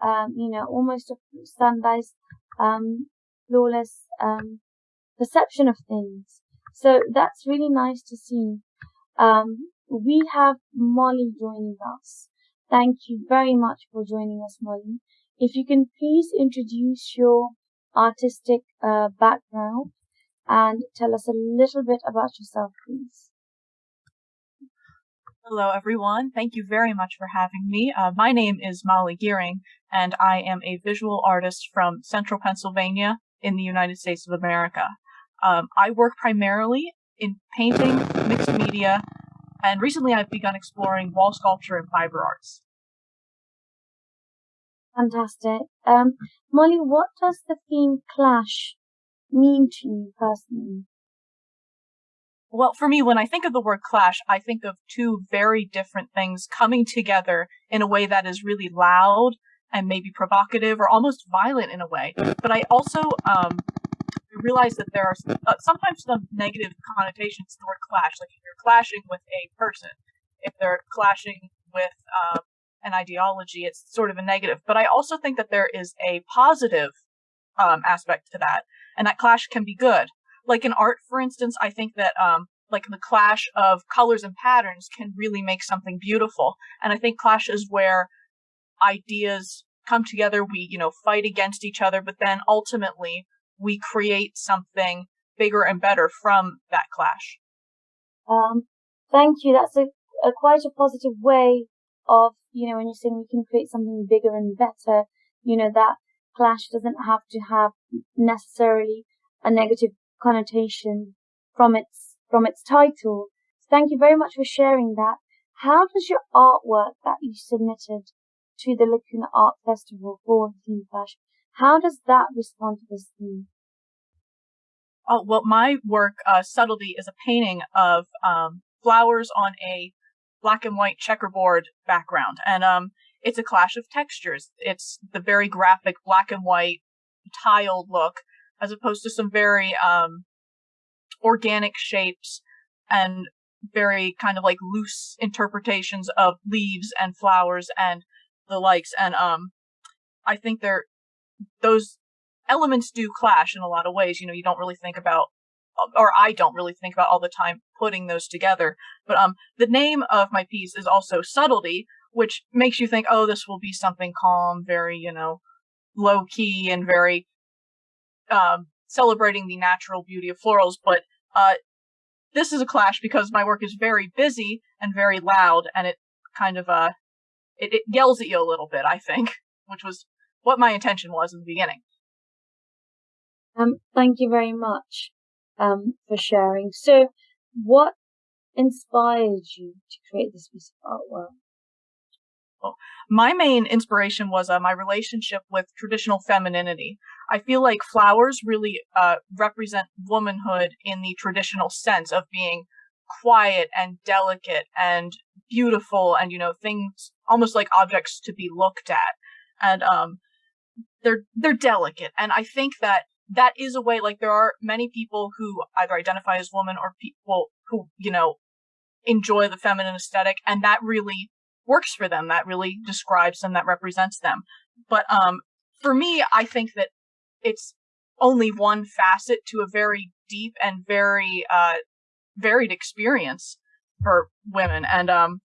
A: um, you know, almost a standardized, um, flawless, um, perception of things. So that's really nice to see. Um, we have Molly joining us. Thank you very much for joining us, Molly. If you can please introduce your artistic uh, background and tell us a little bit about yourself, please.
E: Hello, everyone. Thank you very much for having me. Uh, my name is Molly Gearing, and I am a visual artist from central Pennsylvania in the United States of America. Um, I work primarily in painting, mixed media, and recently I've begun exploring wall sculpture and fiber arts.
A: Fantastic. Um, Molly, what does the theme clash mean to you personally?
E: Well, for me, when I think of the word clash, I think of two very different things coming together in a way that is really loud and maybe provocative or almost violent in a way. But I also um, realize that there are uh, sometimes some negative connotations to the word clash. Like if you're clashing with a person, if they're clashing with um, an ideology, it's sort of a negative. But I also think that there is a positive um, aspect to that, and that clash can be good like in art, for instance, I think that um, like the clash of colors and patterns can really make something beautiful. And I think clash is where ideas come together. We, you know, fight against each other, but then ultimately we create something bigger and better from that clash.
A: Um, thank you. That's a, a quite a positive way of, you know, when you're saying we can create something bigger and better, you know, that clash doesn't have to have necessarily a negative connotation from its from its title. So Thank you very much for sharing that. How does your artwork that you submitted to the Lacuna Art Festival for the Theme Clash, how does that respond to this theme?
E: Oh, well, my work, uh, Subtlety, is a painting of um, flowers on a black and white checkerboard background. And um, it's a clash of textures. It's the very graphic black and white tiled look as opposed to some very um, organic shapes and very kind of like loose interpretations of leaves and flowers and the likes. And um, I think they're those elements do clash in a lot of ways. You know, you don't really think about, or I don't really think about all the time putting those together. But um, the name of my piece is also subtlety, which makes you think, oh, this will be something calm, very you know, low key, and very um, celebrating the natural beauty of florals. But uh, this is a clash because my work is very busy and very loud, and it kind of uh, it, it yells at you a little bit. I think, which was what my intention was in the beginning.
A: Um, thank you very much um, for sharing. So, what inspired you to create this piece of artwork?
E: My main inspiration was uh, my relationship with traditional femininity. I feel like flowers really uh, represent womanhood in the traditional sense of being quiet and delicate and beautiful and you know things almost like objects to be looked at and um they're they're delicate and i think that that is a way like there are many people who either identify as women or people who you know enjoy the feminine aesthetic and that really works for them. That really describes them that represents them. But um for me i think that it's only one facet to a very deep and very uh varied experience for women. And um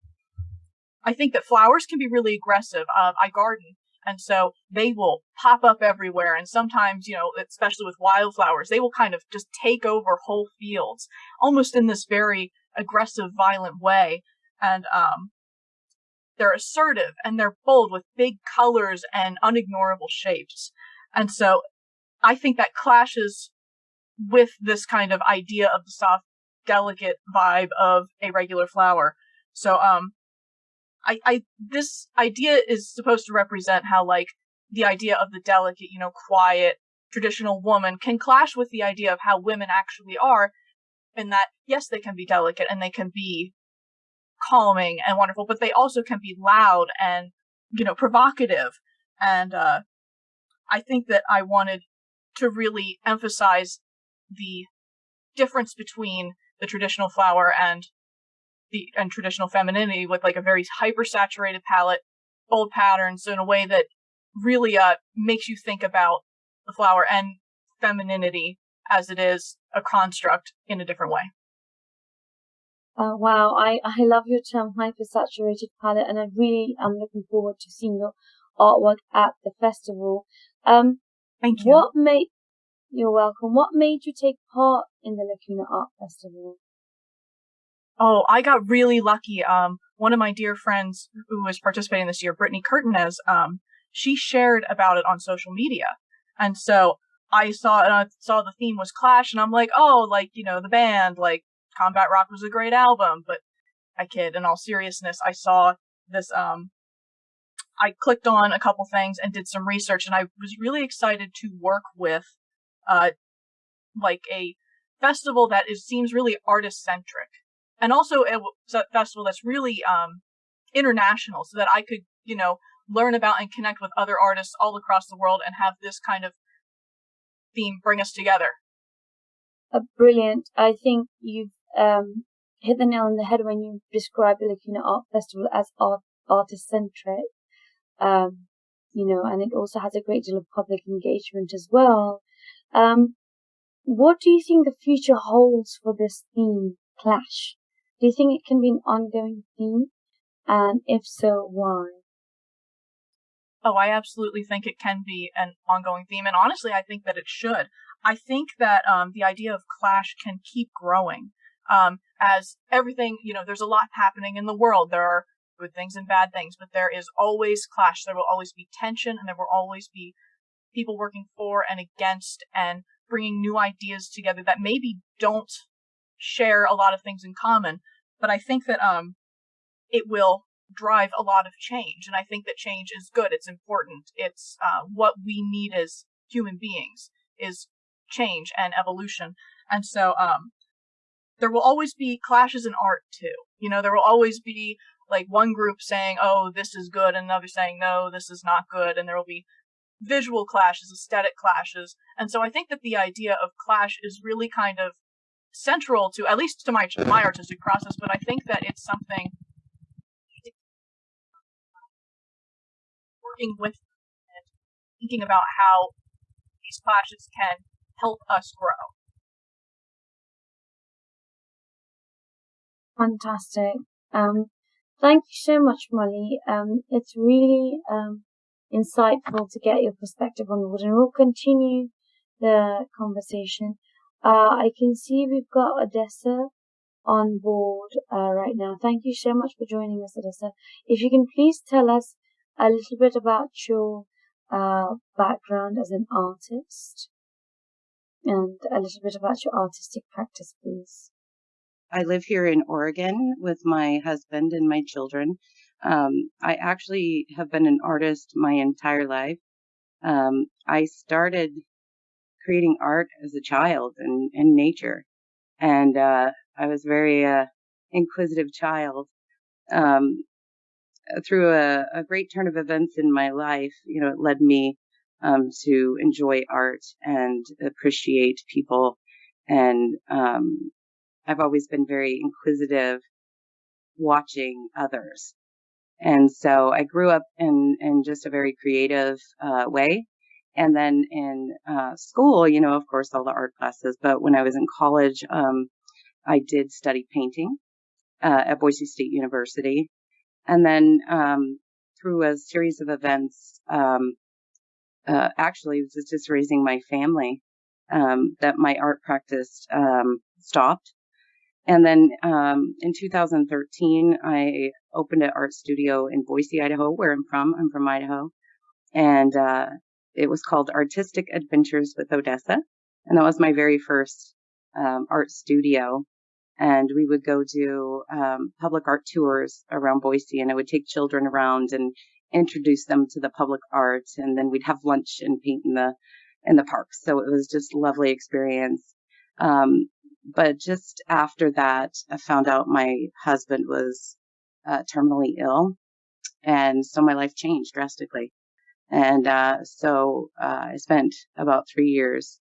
E: i think that flowers can be really aggressive. Uh, i garden and so they will pop up everywhere. And sometimes, you know, especially with wildflowers, they will kind of just take over whole fields, almost in this very aggressive, violent way. And, um, they're assertive and they're bold with big colors and unignorable shapes. And so I think that clashes with this kind of idea of the soft, delicate vibe of a regular flower. So, um, I, I this idea is supposed to represent how like the idea of the delicate, you know, quiet, traditional woman can clash with the idea of how women actually are, in that yes, they can be delicate and they can be calming and wonderful, but they also can be loud and you know provocative. And uh, I think that I wanted to really emphasize the difference between the traditional flower and the and traditional femininity with like a very hyper saturated palette, bold patterns in a way that really uh makes you think about the flower and femininity as it is a construct in a different way.
A: Uh, wow, I, I love your term hypersaturated palette, and I really am looking forward to seeing your artwork at the festival. Um,
E: Thank you.
A: What made you're welcome. What made you take part in the Lacuna Art Festival?
E: Oh, I got really lucky. Um, one of my dear friends who was participating this year, Brittany Curtinez, um, she shared about it on social media. And so I saw, and I saw the theme was Clash, and I'm like, oh, like, you know, the band, like, Combat Rock was a great album. But I kid, in all seriousness, I saw this, um, I clicked on a couple things and did some research, and I was really excited to work with, uh, like a festival that is seems really artist centric and also a festival that's really um, international so that I could, you know, learn about and connect with other artists all across the world and have this kind of theme bring us together.
A: Uh, brilliant. I think you've um, hit the nail on the head when you describe the Lacuna Art Festival as art artist centric. Um, you know, and it also has a great deal of public engagement as well. Um, what do you think the future holds for this theme, Clash? Do you think it can be an ongoing theme? And if so, why?
E: Oh, I absolutely think it can be an ongoing theme. And honestly, I think that it should. I think that um, the idea of clash can keep growing um, as everything, you know, there's a lot happening in the world. There are good things and bad things, but there is always clash. There will always be tension and there will always be people working for and against and bringing new ideas together that maybe don't share a lot of things in common, but I think that um it will drive a lot of change, and I think that change is good. It's important. It's uh, what we need as human beings is change and evolution, and so um there will always be clashes in art too. You know, there will always be like one group saying, "Oh, this is good," and another saying, "No, this is not good," and there will be visual clashes, aesthetic clashes. And so I think that the idea of clash is really kind of central to at least to my my artistic process, but I think that it's something working with and thinking about how these clashes can help us grow.
A: Fantastic. Um, thank you so much, Molly. Um, it's really um, insightful to get your perspective on wood, and we'll continue the conversation. Uh, I can see we've got Odessa on board uh, right now. Thank you so much for joining us, Odessa. If you can please tell us a little bit about your uh, background as an artist and a little bit about your artistic practice, please.
F: I live here in Oregon with my husband and my children. Um, I actually have been an artist my entire life. Um, I started creating art as a child and, in nature. And uh, I was very uh, inquisitive child. Um, through a, a, great turn of events in my life, you know, it led me um, to enjoy art and appreciate people. And um, I've always been very inquisitive, watching others. And so I grew up in, in just a very creative uh, way. And then in uh, school, you know, of course, all the art classes. But when I was in college, um, I did study painting uh, at Boise State University. And then um, through a series of events, um, uh, actually, it was just raising my family um, that my art practice um, stopped. And then um, in 2013, I opened an art studio in Boise, Idaho, where I'm from. I'm from Idaho. And uh, it was called Artistic Adventures with Odessa. And that was my very first um, art studio. And we would go do um, public art tours around Boise, and I would take children around and introduce them to the public art. And then we'd have lunch and paint in the in the parks. So it was just lovely experience. Um, but just after that, I found out my husband was uh, terminally ill. And so my life changed drastically. And uh, so uh, I spent about three years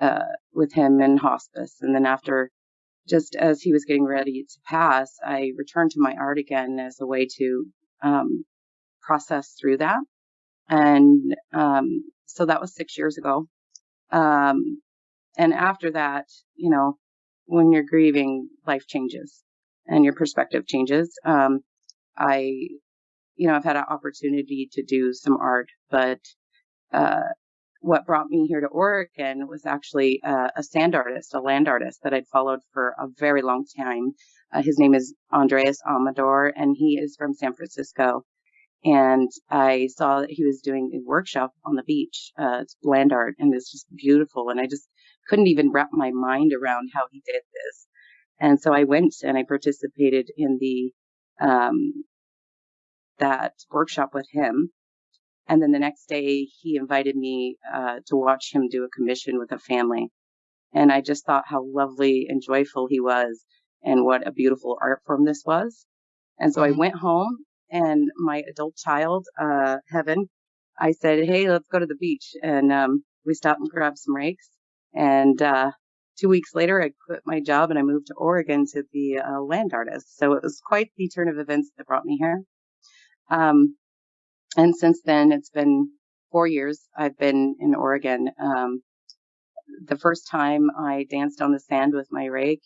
F: uh, with him in hospice. And then after, just as he was getting ready to pass, I returned to my art again as a way to um, process through that. And um, so that was six years ago. Um, and after that, you know, when you're grieving, life changes and your perspective changes. Um, I, you know, I've had an opportunity to do some art, but uh, what brought me here to Oregon was actually uh, a sand artist, a land artist that I'd followed for a very long time. Uh, his name is Andres Amador, and he is from San Francisco. And I saw that he was doing a workshop on the beach, uh, land art, and it's just beautiful. And I just couldn't even wrap my mind around how he did this. And so I went and I participated in the um, that workshop with him. And then the next day, he invited me uh, to watch him do a commission with a family. And I just thought how lovely and joyful he was, and what a beautiful art form this was. And so I mm-hmm. went home, and my adult child, uh, Heaven, I said, "Hey, let's go to the beach." And um, we stopped and grabbed some rakes, and uh, two weeks later, I quit my job and I moved to Oregon to be a land artist. So it was quite the turn of events that brought me here. Um, and since then, it's been four years I've been in Oregon. Um, the first time I danced on the sand with my rake,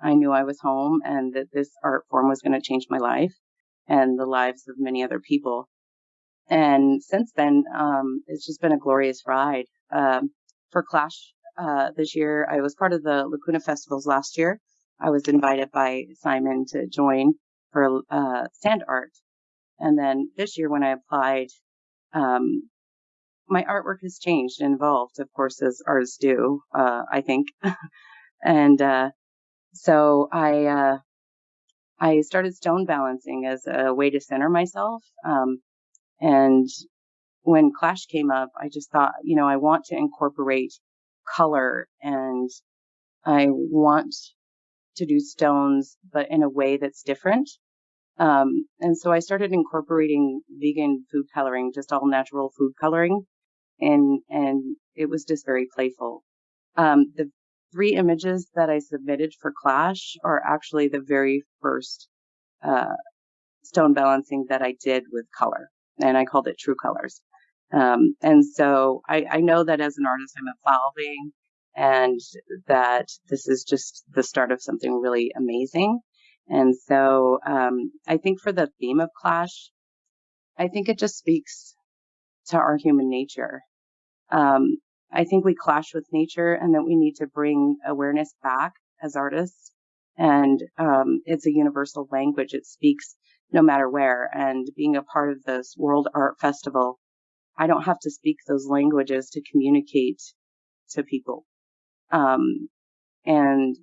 F: I knew I was home and that this art form was going to change my life and the lives of many other people. And since then, um, it's just been a glorious ride. Um, for Clash uh, this year. I was part of the Lacuna Festivals last year. I was invited by Simon to join for uh, sand art. And then this year, when I applied, um, my artwork has changed and evolved, of course, as artists do, uh, I think. and uh, so I uh, I started stone balancing as a way to center myself. Um, and when Clash came up, I just thought, you know, I want to incorporate color and I want to do stones, but in a way that's different. Um, and so I started incorporating vegan food coloring, just all natural food coloring. And, and it was just very playful. Um, the three images that I submitted for Clash are actually the very first, uh, stone balancing that I did with color. And I called it True Colors. Um, and so I, I know that as an artist, I'm evolving and that this is just the start of something really amazing. And so um, I think for the theme of Clash, I think it just speaks to our human nature. Um, I think we clash with nature and that we need to bring awareness back as artists. And um, it's a universal language. It speaks no matter where. And being a part of this World Art Festival, I don't have to speak those languages to communicate to people. Um, and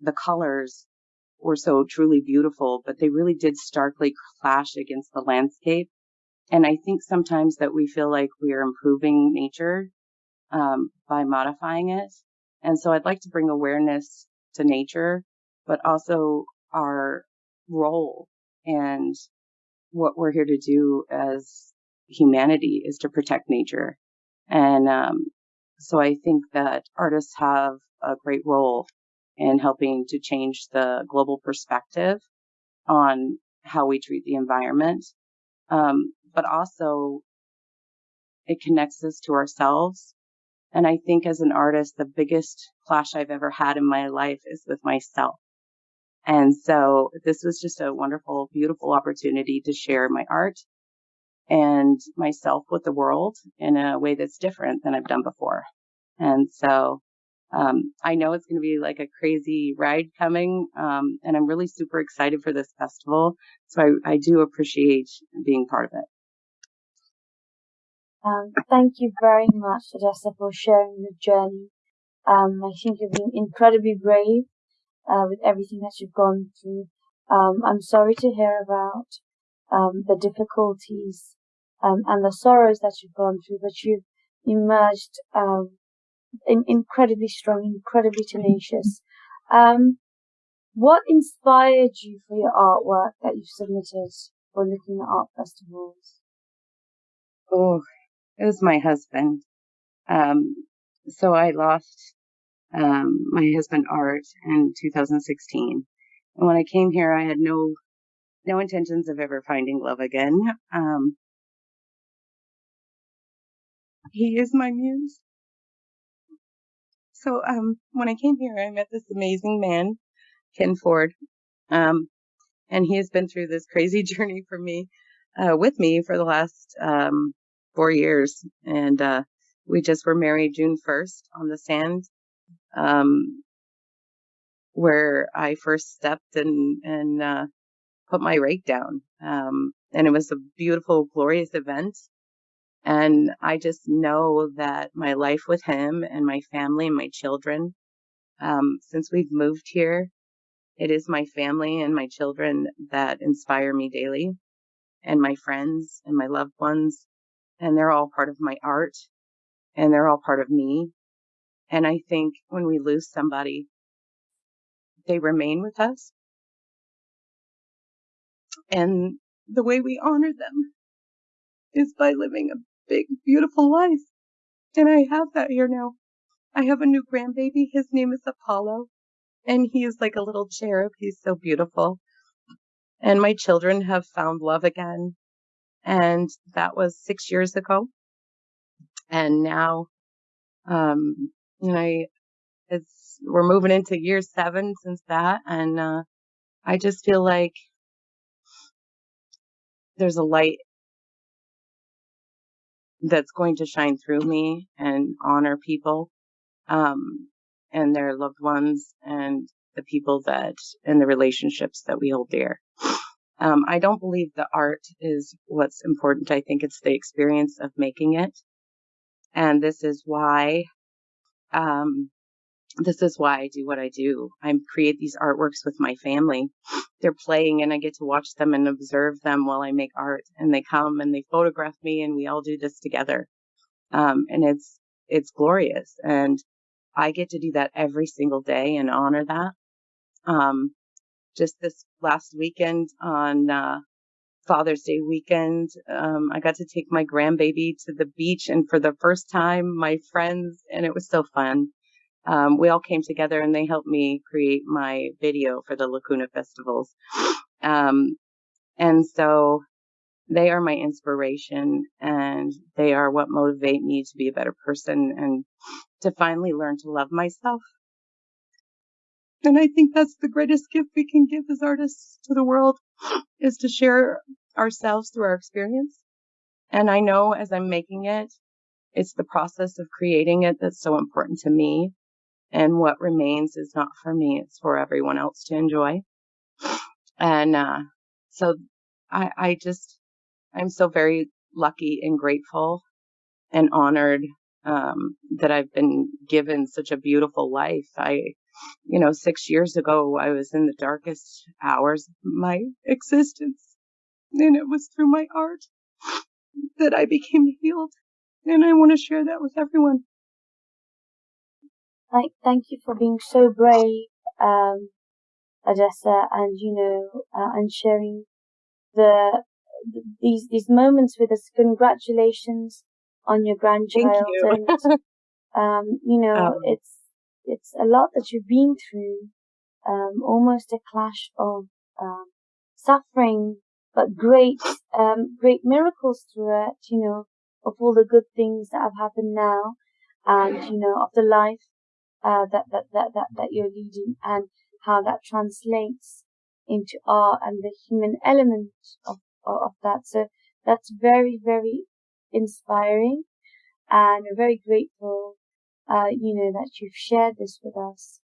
F: the colors were so truly beautiful, but they really did starkly clash against the landscape. And I think sometimes that we feel like we are improving nature um, by modifying it. And so I'd like to bring awareness to nature, but also our role and what we're here to do as humanity is to protect nature. And um, so I think that artists have a great role in helping to change the global perspective on how we treat the environment. Um, but also it connects us to ourselves. And I think as an artist, the biggest clash I've ever had in my life is with myself. And so this was just a wonderful, beautiful opportunity to share my art and myself with the world in a way that's different than I've done before. And so um, I know it's going to be like a crazy ride coming, um, and I'm really super excited for this festival. So I, I do appreciate being part of it.
A: Um, thank you very much, Odessa, for sharing your journey. Um, I think you've been incredibly brave uh, with everything that you've gone through. Um, I'm sorry to hear about um, the difficulties and the sorrows that you've gone through, but you've emerged in, incredibly strong, incredibly tenacious. Um, what inspired you for your artwork that you've submitted for Lacuna art festivals?
F: Oh, it was my husband. Um, so I lost um, my husband Art in 2016, and when I came here, I had no no intentions of ever finding love again. Um, he is my muse. So um, when I came here, I met this amazing man, Ken Ford, um, and he has been through this crazy journey for me, uh, with me for the last um, four years, and uh, we just were married June 1st on the sand, um, where I first stepped and and uh, put my rake down, um, and it was a beautiful, glorious event. And I just know that my life with him and my family and my children, um, since we've moved here, it is my family and my children that inspire me daily, and my friends and my loved ones. And they're all part of my art, and they're all part of me. And I think when we lose somebody, they remain with us. And the way we honor them is by living a big, beautiful life. And I have that here now. I have a new grandbaby. His name is Apollo. And he is like a little cherub. He's so beautiful. And my children have found love again. And that was six years ago. And now, um, you know, it's, we're moving into year seven since that. And, uh, I just feel like there's a light that's going to shine through me and honor people um, and their loved ones and the people that and the relationships that we hold dear. Um, I don't believe the art is what's important. I think it's the experience of making it. And this is why, um, this is why I do what I do. I create these artworks with my family. They're playing and I get to watch them and observe them while I make art and they come and they photograph me and we all do this together. Um, and it's, it's glorious. And I get to do that every single day and honor that. Um, just this last weekend on, uh, Father's Day weekend. Um, I got to take my grandbaby to the beach and for the first time, my friends, and it was so fun um, we all came together and they helped me create my video for the Lacuna festivals. Um, and so they are my inspiration and they are what motivate me to be a better person and to finally learn to love myself. And I think that's the greatest gift we can give as artists to the world is to share ourselves through our experience. And I know as I'm making it, it's the process of creating it that's so important to me. And what remains is not for me, it's for everyone else to enjoy. And uh, so I, I just, I'm so very lucky and grateful and honored um, that I've been given such a beautiful life. I, you know, six years ago, I was in the darkest hours of my existence. And it was through my art that I became healed. And I want to share that with everyone.
A: Thank, thank you for being so brave, um, Odessa, and you know, uh, and sharing the these these moments with us. Congratulations on your grandchild,
F: you.
A: and um, you know, um, it's it's a lot that you've been through. Um, almost a clash of um, suffering, but great um, great miracles through it. You know, of all the good things that have happened now, and you know, of the life uh, that, that that that that you're leading, and how that translates into art and the human element of of that. So that's very very inspiring, and we're very grateful, uh, you know, that you've shared this with us,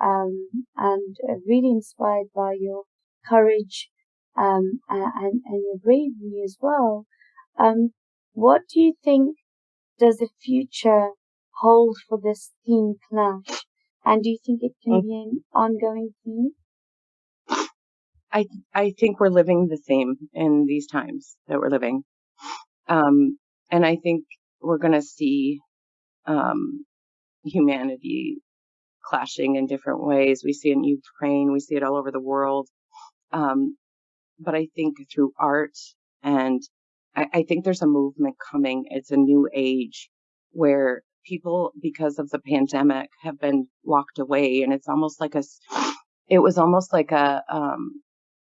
A: um, and uh, really inspired by your courage, um, and and your bravery as well. Um, what do you think does the future hold for this theme clash? And do you think it can mm. be an ongoing theme?
F: I I think we're living the same in these times that we're living. Um, and I think we're going to see um, humanity clashing in different ways. We see it in Ukraine, we see it all over the world. Um, but I think through art, and I, I think there's a movement coming. It's a new age where people, because of the pandemic, have been locked away, and it's almost like a, it was almost like a, um,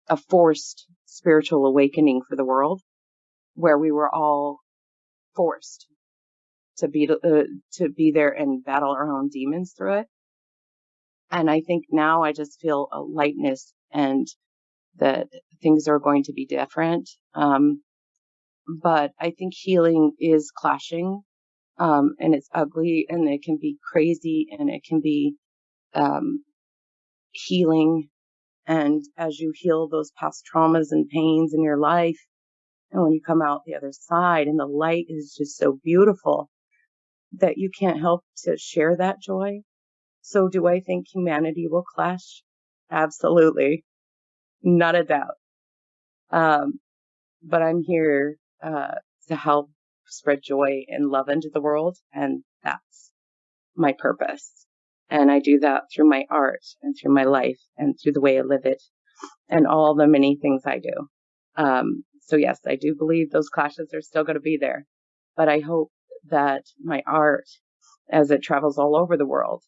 F: a forced spiritual awakening for the world, where we were all forced to be uh, to be there and battle our own demons through it. And I think now I just feel a lightness and that things are going to be different. Um, but I think healing is clashing, um, and it's ugly and it can be crazy and it can be, um, healing. And as you heal those past traumas and pains in your life, and when you come out the other side and the light is just so beautiful that you can't help to share that joy. So do I think humanity will clash? Absolutely. Not a doubt. Um, but I'm here, uh, to help spread joy and love into the world. And that's my purpose. And I do that through my art and through my life and through the way I live it and all the many things I do. Um, so yes, I do believe those clashes are still going to be there, but I hope that my art, as it travels all over the world,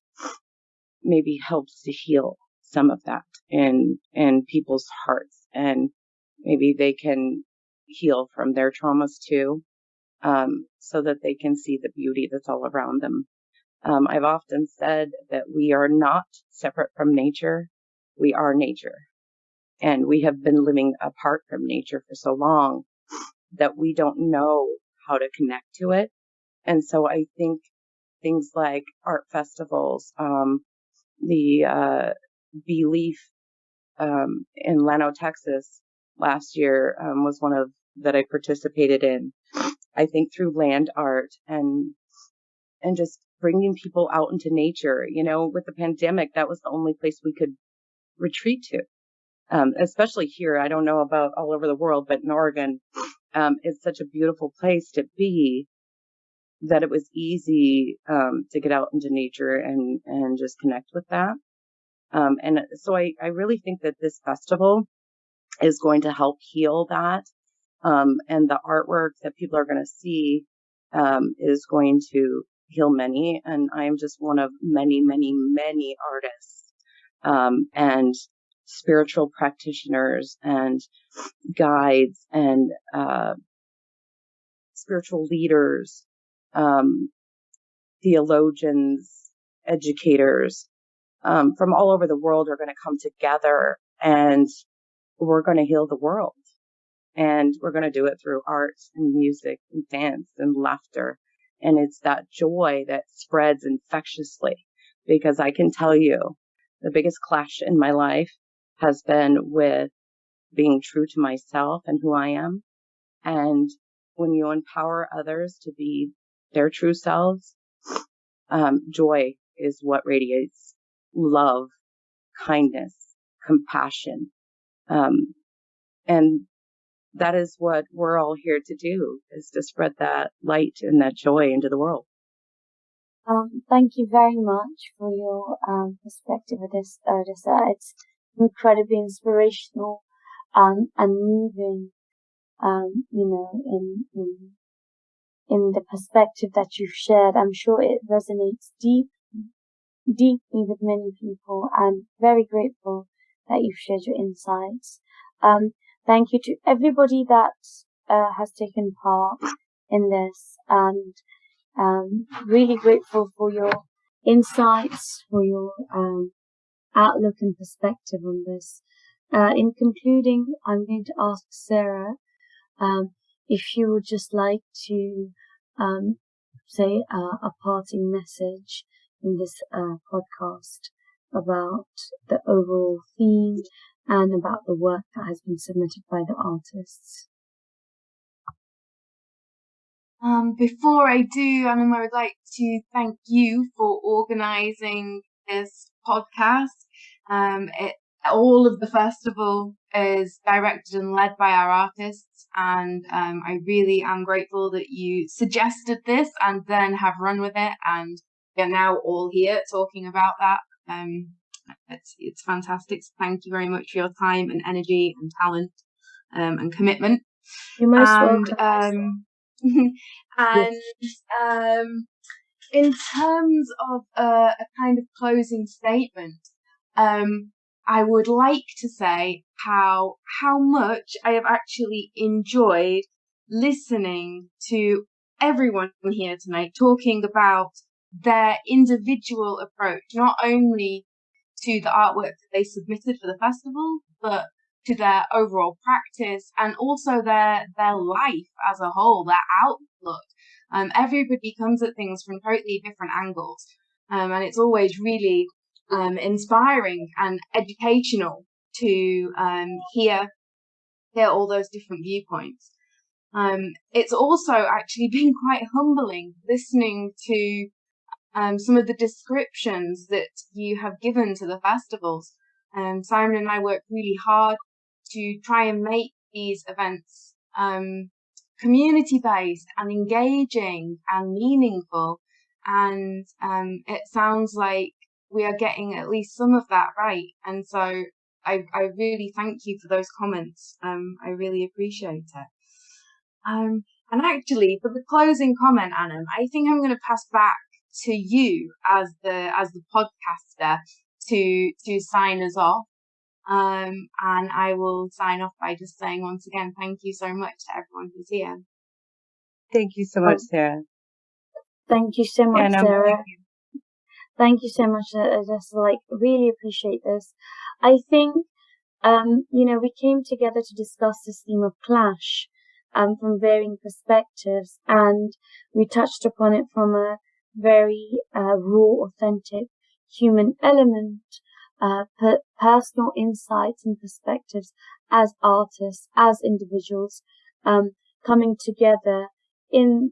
F: maybe helps to heal some of that in in people's hearts, and maybe they can heal from their traumas too, um, so that they can see the beauty that's all around them. Um, I've often said that we are not separate from nature; we are nature. And we have been living apart from nature for so long that we don't know how to connect to it. And so I think things like art festivals, um, the uh, Belief um, in Llano, Texas last year um, was one of that I participated in. I think through land art and and just bringing people out into nature. You know, with the pandemic, that was the only place we could retreat to um, especially here. I don't know about all over the world, but in Oregon, um, it's such a beautiful place to be that it was easy um, to get out into nature and and just connect with that. Um, and so I, I really think that this festival is going to help heal that. Um, and the artwork that people are going to see um, is going to heal many. And I am just one of many, many, many artists. and spiritual practitioners and guides and uh, spiritual leaders, um, theologians, educators um, from all over the world are going to come together and we're going to heal the world. And we're going to do it through art and music and dance and laughter. And it's that joy that spreads infectiously because I can tell you the biggest clash in my life has been with being true to myself and who I am. And when you empower others to be their true selves, um, joy is what radiates love, kindness, compassion. Um, and that is what we're all here to do is to spread that light and that joy into the world.
A: Um, thank you very much for your um, perspective of this, Odessa. It's incredibly inspirational um, and moving, um, you know, in, in, in the perspective that you've shared. I'm sure it resonates deep, deeply with many people and very grateful that you've shared your insights. Um, thank you to everybody that uh, has taken part in this and um, really grateful for your insights, for your um, outlook and perspective on this. Uh, in concluding, I'm going to ask Sarah um, if you would just like to um, say uh, a parting message in this uh, podcast about the overall theme and about the work that has been submitted by the artists.
B: Um, before I do, Anna, I would like to thank you for organising this podcast. Um, it, all of the festival is directed and led by our artists, and um, I really am grateful that you suggested this and then have run with it, and we are now all here talking about that. Um, it's it's fantastic. So thank you very much for your time and energy and talent um, and commitment.
A: You're most
B: and,
A: welcome.
B: Um, and um, in terms of a, a, kind of closing statement, um, I would like to say how how much I have actually enjoyed listening to everyone here tonight talking about their individual approach, not only to the artwork that they submitted for the festival, but to their overall practice and also their their life as a whole, their outlook. Um, everybody comes at things from totally different angles, um, and it's always really um, inspiring and educational to um, hear hear all those different viewpoints. Um, it's also actually been quite humbling listening to um, some of the descriptions that you have given to the festivals. Um, Simon and I worked really hard to try and make these events um, community based and engaging and meaningful. And um, it sounds like we are getting at least some of that right. And so I, I really thank you for those comments. Um, I really appreciate it. Um, and actually, for the closing comment, Anna, I think I'm going to pass back to you as the as the podcaster to to sign us off. Um, and I will sign off by just saying once again, thank you so much to everyone who's here.
F: Thank you so much, Sarah.
A: Thank you so much,
F: Yeah, no,
A: Sarah.
F: thank you.
A: Thank you so much. I just like really appreciate this. I think, um, you know, we came together to discuss this theme of clash, um, from varying perspectives and we touched upon it from a very, uh, raw, authentic human element, uh, per- personal insights and perspectives as artists, as individuals, um, coming together in,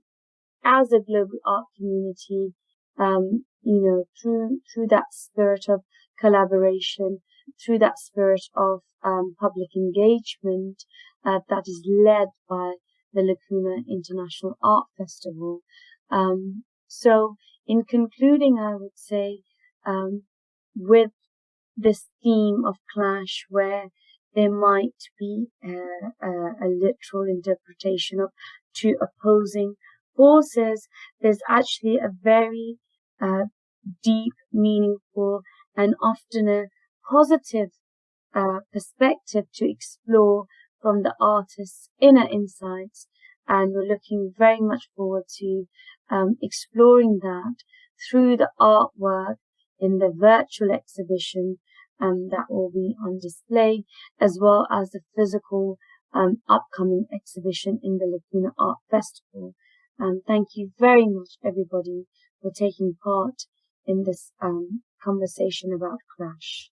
A: as a global art community, um, you know, through, through that spirit of collaboration, through that spirit of, um, public engagement, uh, that is led by the Lacuna International Art Festival. Um, so in concluding, I would say, um, with this theme of clash where there might be a, a, a literal interpretation of two opposing forces, there's actually a very uh, deep, meaningful, and often a positive uh, perspective to explore from the artist's inner insights. And we're looking very much forward to um, exploring that through the artwork in the virtual exhibition um, that will be on display, as well as the physical um, upcoming exhibition in the Lacuna Art Festival. Um, thank you very much, everybody, for taking part in this um, conversation about Clash.